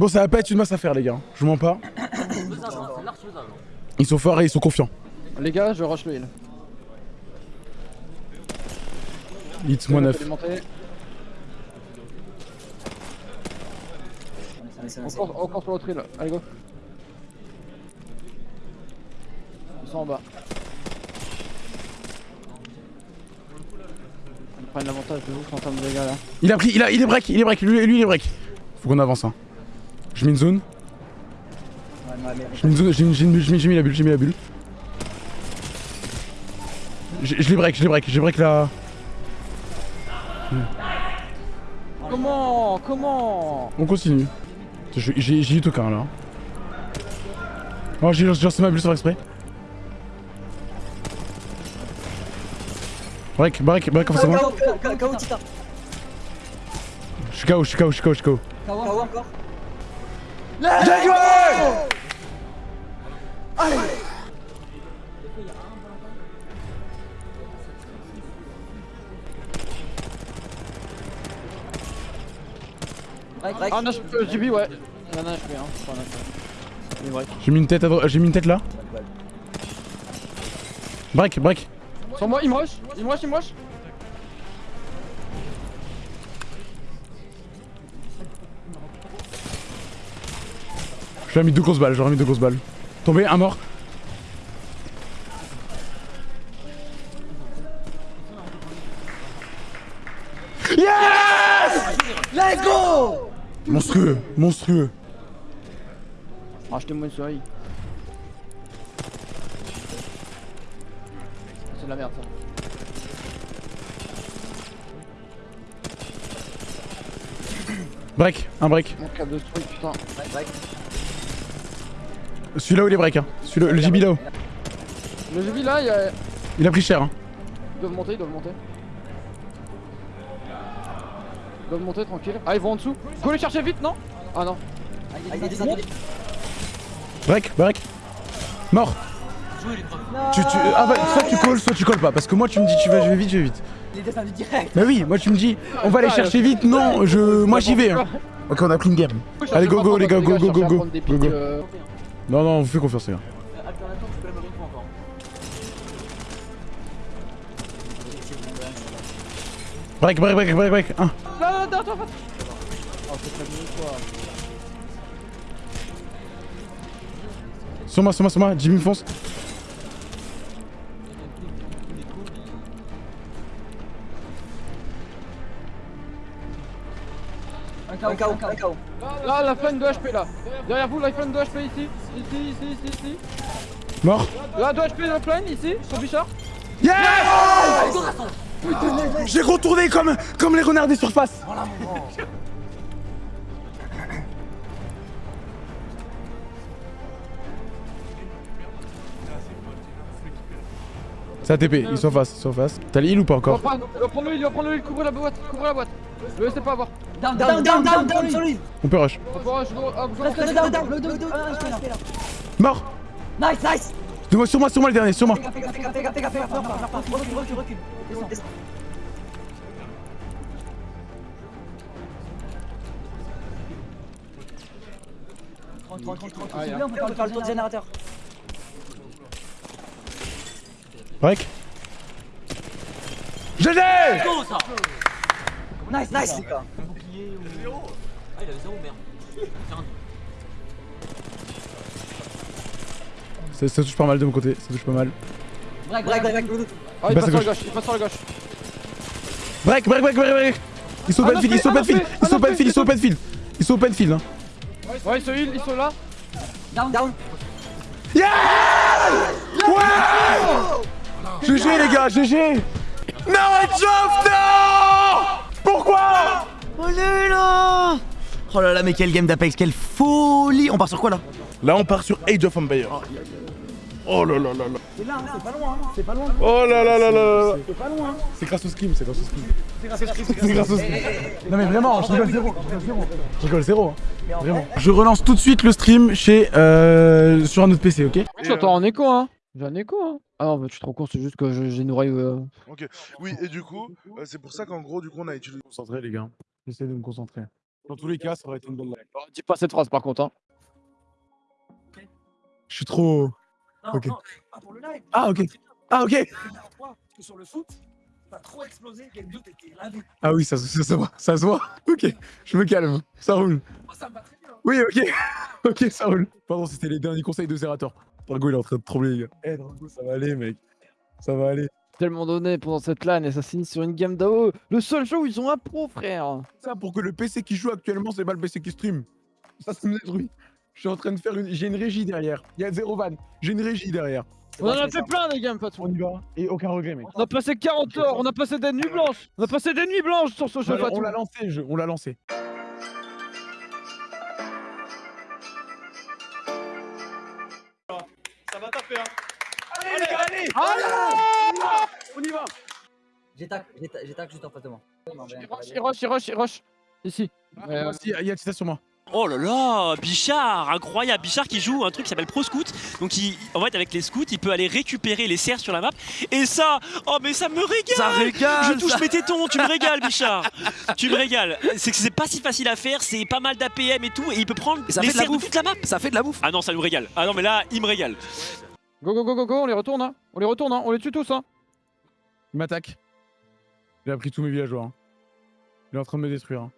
A: Bon, ça va pas être une masse à faire, les gars. Je vous mens pas. Ils sont forts et ils sont confiants.
C: Les gars, je rush le heal.
A: Hits moins 9.
C: On court, on court sur l'autre île. Allez, go. Ils sont en bas. Ils prennent l'avantage de ouf en termes de dégâts là.
A: Il a pris, il, a, il est break, il est break, lui, lui il est break. Faut qu'on avance. Hein. Je mets une zone. Je mets une zone, j'ai mis, j'ai mis- j'ai mis- j'ai mis la bulle, j'ai mis la bulle. Je je l'ai break, je l'ai break, j'ai break la.
C: Comment Comment?
A: On continue. Je- J'ai eu aucun là. Oh, j'ai lancé ma bulle sans exprès. Break, break, break, en face de moi.
M: KO, KO, Tita.
A: Je suis KO, je suis KO, je suis KO, je suis KO.
M: KO encore.
A: J'ai joué
M: Allez
C: Ah, HP, euh, JB, ouais. En a un HP, hein.
A: J'ai mis une tête à droite, j'ai mis une tête là. Break, break.
C: Sur moi, il me rush, il me rush, il me rush.
A: J'aurais mis deux grosses balles, j'aurais mis deux grosses balles. Tombé, un mort. Yes
M: Let's go
A: Monstrueux, monstrueux.
C: Rachetez-moi une souris. C'est de la merde ça.
A: Break, un break.
C: Mon cap de truc, putain.
A: Celui-là où il est break, hein. Celui-là, le JB là-haut.
C: Le JB là, il, y a...
A: Il a pris cher, hein.
C: ils doivent monter, ils doivent monter. Ils doivent monter tranquille. Ah, ils vont en dessous. Go les chercher vite, non? Ah non.
M: Ah, il est descendu.
A: Break, break. Mort. Tu, tu, ah bah, soit tu calls, soit tu calls pas. Parce que moi, tu me dis, tu vas, je vais vite, je vais vite.
M: Il est descendu direct.
A: Bah oui, moi, tu me dis, on va aller chercher vite. Non, je, moi, j'y vais. hein. Ok, on a pris une game. Allez, go, go, les gars, go, go, go, go. Go, go. Non, non, on vous fait confiance, les gars. Break, break, break, break, break. Un.
C: Non, non, attends, attends. Oh, c'est pas mieux quoi.
A: Sur moi, sur moi, sur moi. Jimmy me fonce.
M: Un KO, un KO, un KO.
C: Là, la flank de HP là. Derrière vous, la flank de HP ici. Ici, ici, ici, ici.
A: Mort.
C: Là, 2 HP la flank ici, sur Bichard.
A: Yes J'ai retourné comme, comme les renards des surfaces. C'est ATP, ils sont face, ils sont face. T'as l'île ou pas encore
C: il va prendre le heal, il va prendre le heal, couvrez la boîte, couvrez la boîte. Le laissez pas avoir.
M: Down, down, down, down, down, sur lui.
A: On peut rush.
C: On peut rush, go, hop, go.
M: Reste le down, le.
A: Mort
M: Nice, nice.
A: De moi, sur moi, sur moi le dernier, sur moi.
M: Fais gaffe, fais gaffe, fais gaffe, fais gaffe, recule, recule, recule. Descends, descends. Tranquille, tranquille, tranquille.
C: Ah,
M: S'il
C: yeah.
M: vous plaît, on peut faire le tour du générateur.
A: Break. GG
M: Nice, nice.
R: Ah, il avait zéro merde.
A: ça, ça touche pas mal de mon côté, ça touche pas mal.
M: Break, break, break, break.
C: Ah, il
A: Passe
C: sur la
A: gauche.
C: il passe sur la gauche.
A: Break, break, break, break, break Ils sont open field, ils sont open field, ils sont open field, ils sont open field. Ils sont open field, hein.
C: Ouais, ils se heal, ils sont là.
M: Down, down.
A: Yeah Ouais GG les gars, GG Non, Edgeoff, non Pourquoi?
T: Oh là là Oh là là, mais quel game d'Apex, quelle folie On part sur quoi là
O: Là, on part sur Age of Empires. Oh là là là là.
T: C'est là, c'est pas loin, c'est pas loin.
O: Oh là là là là.
T: C'est pas loin.
A: C'est grâce au scrim, c'est grâce au scrim.
T: C'est
A: grâce au scrim. Non mais vraiment, je rigole zéro. Je rigole zéro. Je hein. Vraiment. Je relance tout de suite le stream chez euh, sur un autre PC, ok
C: Je t'entends en écho, hein. J'ai un écho, hein. Ah non, bah, tu te rends compte, c'est juste que je- j'ai une oreille. euh,
O: Ok, oui, et du coup, euh, c'est pour ça qu'en gros, du coup, on a utilisé.
A: Concentré, les gars. J'essaie de me concentrer. Dans tous les cas, ça aurait été une bonne live.
C: Dis pas cette phrase par contre, hein.
A: Je suis trop. Ok.
T: Pas pour le live.
A: Ah, ok. Ah, ok.
T: Parce que sur le foot, t'as trop explosé, game 2, t'étais lavé.
A: Ah oui, ça, se- ça se voit. Ça se voit. Ok, je me calme. Ça roule.
T: Ça me va très bien.
A: Oui, ok. ok, ça roule. Pardon, c'était les derniers conseils de Zerator. Drago, il est en train de trembler, les gars. Eh, Drago, ça va aller, mec. Ça va aller.
C: Tellement donné pendant cette LAN et ça finit sur une game d'AO. Le seul show où ils ont un pro, frère.
A: Ça, pour que le PC qui joue actuellement, c'est pas le PC qui stream. Ça, ça me détruit. Je suis en train de faire une. J'ai une régie derrière. Il y a zéro van. J'ai une régie derrière.
C: On en a fait plein des games, Fatou.
A: On y va. Et aucun regret, mec.
C: On a passé 40 heures, on a passé des nuits blanches. On a passé des nuits blanches sur ce jeu, Fatou.
A: on l'a lancé, le jeu. On l'a lancé.
M: J'ai tac, j'ai tac, j'ai tac juste en face de moi.
C: Il rush, il rush, il rush, il rush. Ici.
A: Euh, si, il y a Tita sur moi.
U: Oh là là, Bichard, incroyable. Bichard qui joue un truc qui s'appelle Pro Scout. Donc, il, en fait, avec les scouts, il peut aller récupérer les serres sur la map. Et ça, oh, mais ça me régale.
T: Ça régale,
U: Je touche
T: ça.
U: mes tétons, tu me régales, Bichard. tu me régales. C'est que c'est pas si facile à faire, c'est pas mal d'APM et tout. Et il peut prendre
T: ça
U: les
T: fait de la
U: serres de
T: bouffe.
U: toute la map.
T: Ça fait de la bouffe.
U: Ah non, ça nous régale. Ah non, mais là, il me régale.
C: Go, go, go, go, go, on les retourne, hein. On les retourne, hein. On les tue tous, hein.
A: Il m'attaque. Il a pris tous mes villageois. hein. Il est en train de me détruire. hein.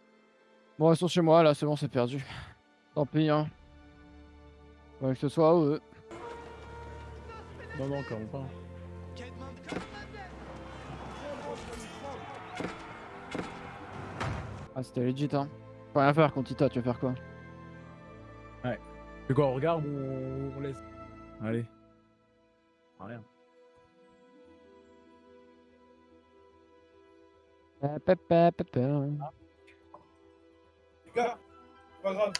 C: Bon, ils sont chez moi, là, c'est bon, c'est perdu. Tant pis, hein. Ouais, que ce soit eux.
A: Non, non, encore pas.
C: Ah, c'était legit, hein. Faut rien faire contre Tita, tu vas faire quoi?
A: Ouais. C'est quoi, on regarde ou on, on laisse? Allez. Ah, Rien.
C: Pa, pa, pa, pa, pa.
O: Les gars, pas grave.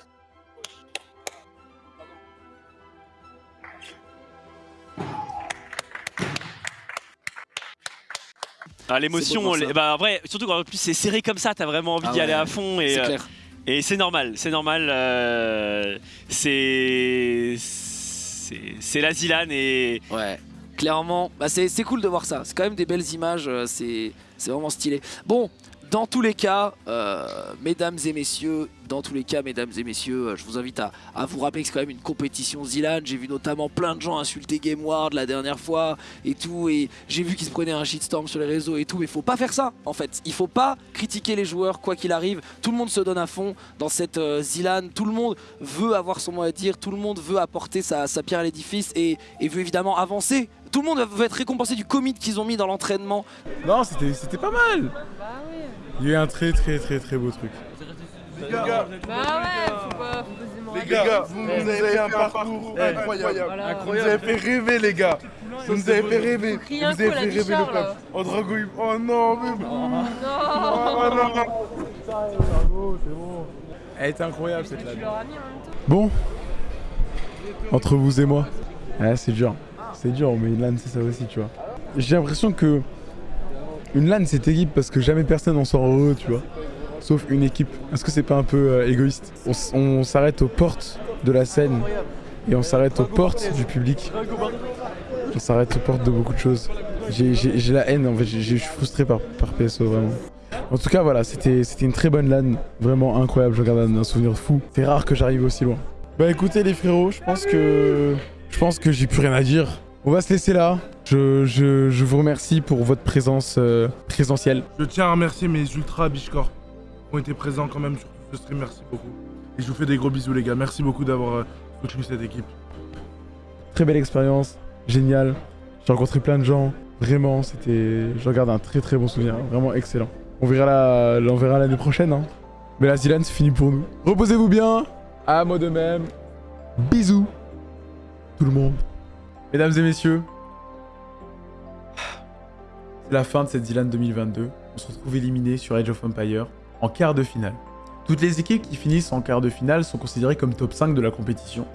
U: Ah, l'émotion, les- bah, en vrai, surtout quand en plus c'est serré comme ça, t'as vraiment envie
T: Ah
U: d'y aller à fond. Et,
T: c'est
U: euh,
T: clair.
U: Et c'est normal, c'est normal. euh, c'est. C'est c'est la Zilan et.
L: Ouais, clairement, bah c'est cool de voir ça. C'est quand même des belles images, euh, c'est vraiment stylé. Bon, dans tous les cas, euh, mesdames et messieurs, dans tous les cas, mesdames et messieurs, euh, je vous invite à, vous rappeler que c'est quand même une compétition Zilan. J'ai vu notamment plein de gens insulter GameWard la dernière fois et tout, et j'ai vu qu'ils se prenaient un shitstorm sur les réseaux et tout, mais faut pas faire ça en fait. Il faut pas critiquer les joueurs quoi qu'il arrive. Tout le monde se donne à fond dans cette euh, Zilan. Tout le monde veut avoir son mot à dire. Tout le monde veut apporter sa, sa pierre à l'édifice et, et veut évidemment avancer. Tout le monde veut être récompensé du commit qu'ils ont mis dans l'entraînement.
A: Non, c'était c'était pas mal. Il y a eu un très très très très beau truc.
O: Les gars,
K: Bah ouais, faut pas, faut pas se démoraliser.
O: les gars, vous, vous avez fait un parcours incroyable.
K: Voilà.
O: Vous nous avez fait rêver, les gars. Vous nous avez fait rêver. Vous nous avez fait rêver le peuple. Oh, oh non, mais.
K: Non
O: Oh non,
A: Elle était incroyable cette
K: temps.
A: Bon, entre vous et moi, ouais, c'est dur. C'est dur, mais une LAN c'est ça aussi, tu vois. J'ai l'impression que une LAN c'est équipe parce que jamais personne en sort heureux, tu vois. Sauf une équipe. Est-ce que c'est pas un peu euh, égoïste? On, s'arrête aux portes de la scène et on s'arrête aux portes du public. On s'arrête aux portes de beaucoup de choses. J'ai- la haine, en fait, je suis frustré par, par PSO vraiment. En tout cas, voilà, c'était une très bonne LAN, vraiment incroyable. Je garde un souvenir fou. C'est rare que j'arrive aussi loin. Bah écoutez les frérots, je pense que je pense que j'ai plus rien à dire. On va se laisser là. Je, je- je vous remercie pour votre présence euh, présentielle.
O: Je tiens à remercier mes ultra Bichcore qui ont été présents quand même sur ce stream. Merci beaucoup. Et je vous fais des gros bisous, les gars. Merci beaucoup d'avoir euh, soutenu cette équipe.
A: Très belle expérience, génial. J'ai rencontré plein de gens. Vraiment, c'était. Je regarde un très très bon souvenir, vraiment excellent. On verra la- on verra l'année prochaine. Hein. Mais la Zilan, c'est fini pour nous. Reposez-vous bien. À moi de même. Bisous. Tout le monde. Mesdames et messieurs. C'est la fin de cette Zilan 2022. On se retrouve éliminé sur Age of Empire. en quart de finale. Toutes les équipes qui finissent en quart de finale sont considérées comme top 5 de la compétition.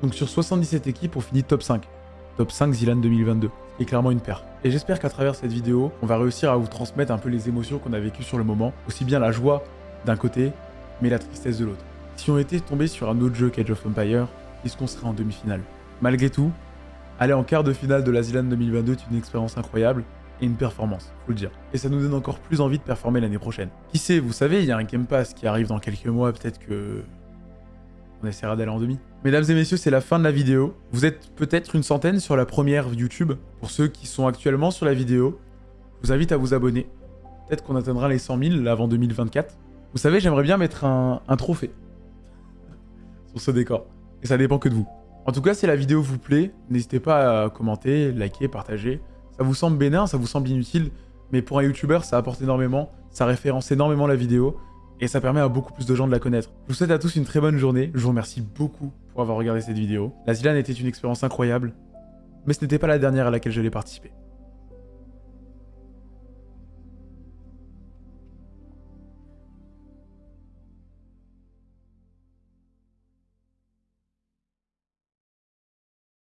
A: Donc sur 77 équipes, on finit top 5. Top 5 Zilan 2022. Et clairement une paire. Et j'espère qu'à travers cette vidéo, on va réussir à vous transmettre un peu les émotions qu'on a vécues sur le moment. Aussi bien la joie d'un côté, mais la tristesse de l'autre. Si on était tombé sur un autre jeu qu'Age of Empire, est-ce qu'on serait en demi-finale? Malgré tout, aller en quart de finale de la Zilan 2022 est une expérience incroyable et une performance, faut le dire. Et ça nous donne encore plus envie de performer l'année prochaine. Qui sait, vous savez, il y a un Game Pass qui arrive dans quelques mois, peut-être que... On essaiera d'aller en demi. Mesdames et messieurs, c'est la fin de la vidéo. Vous êtes peut-être une centaine sur la première YouTube. Pour ceux qui sont actuellement sur la vidéo, je vous invite à vous abonner. Peut-être qu'on atteindra les 100 000 avant 2024. Vous savez, j'aimerais bien mettre un, un trophée sur ce décor. Et ça dépend que de vous. En tout cas, si la vidéo vous plaît, n'hésitez pas à commenter, liker, partager. Ça vous semble bénin, ça vous semble inutile, mais pour un YouTuber, ça apporte énormément, ça référence énormément la vidéo, et ça permet à beaucoup plus de gens de la connaître. Je vous souhaite à tous une très bonne journée, je vous remercie beaucoup pour avoir regardé cette vidéo. La Zilan était une expérience incroyable, mais ce n'était pas la dernière à laquelle je l'ai participé.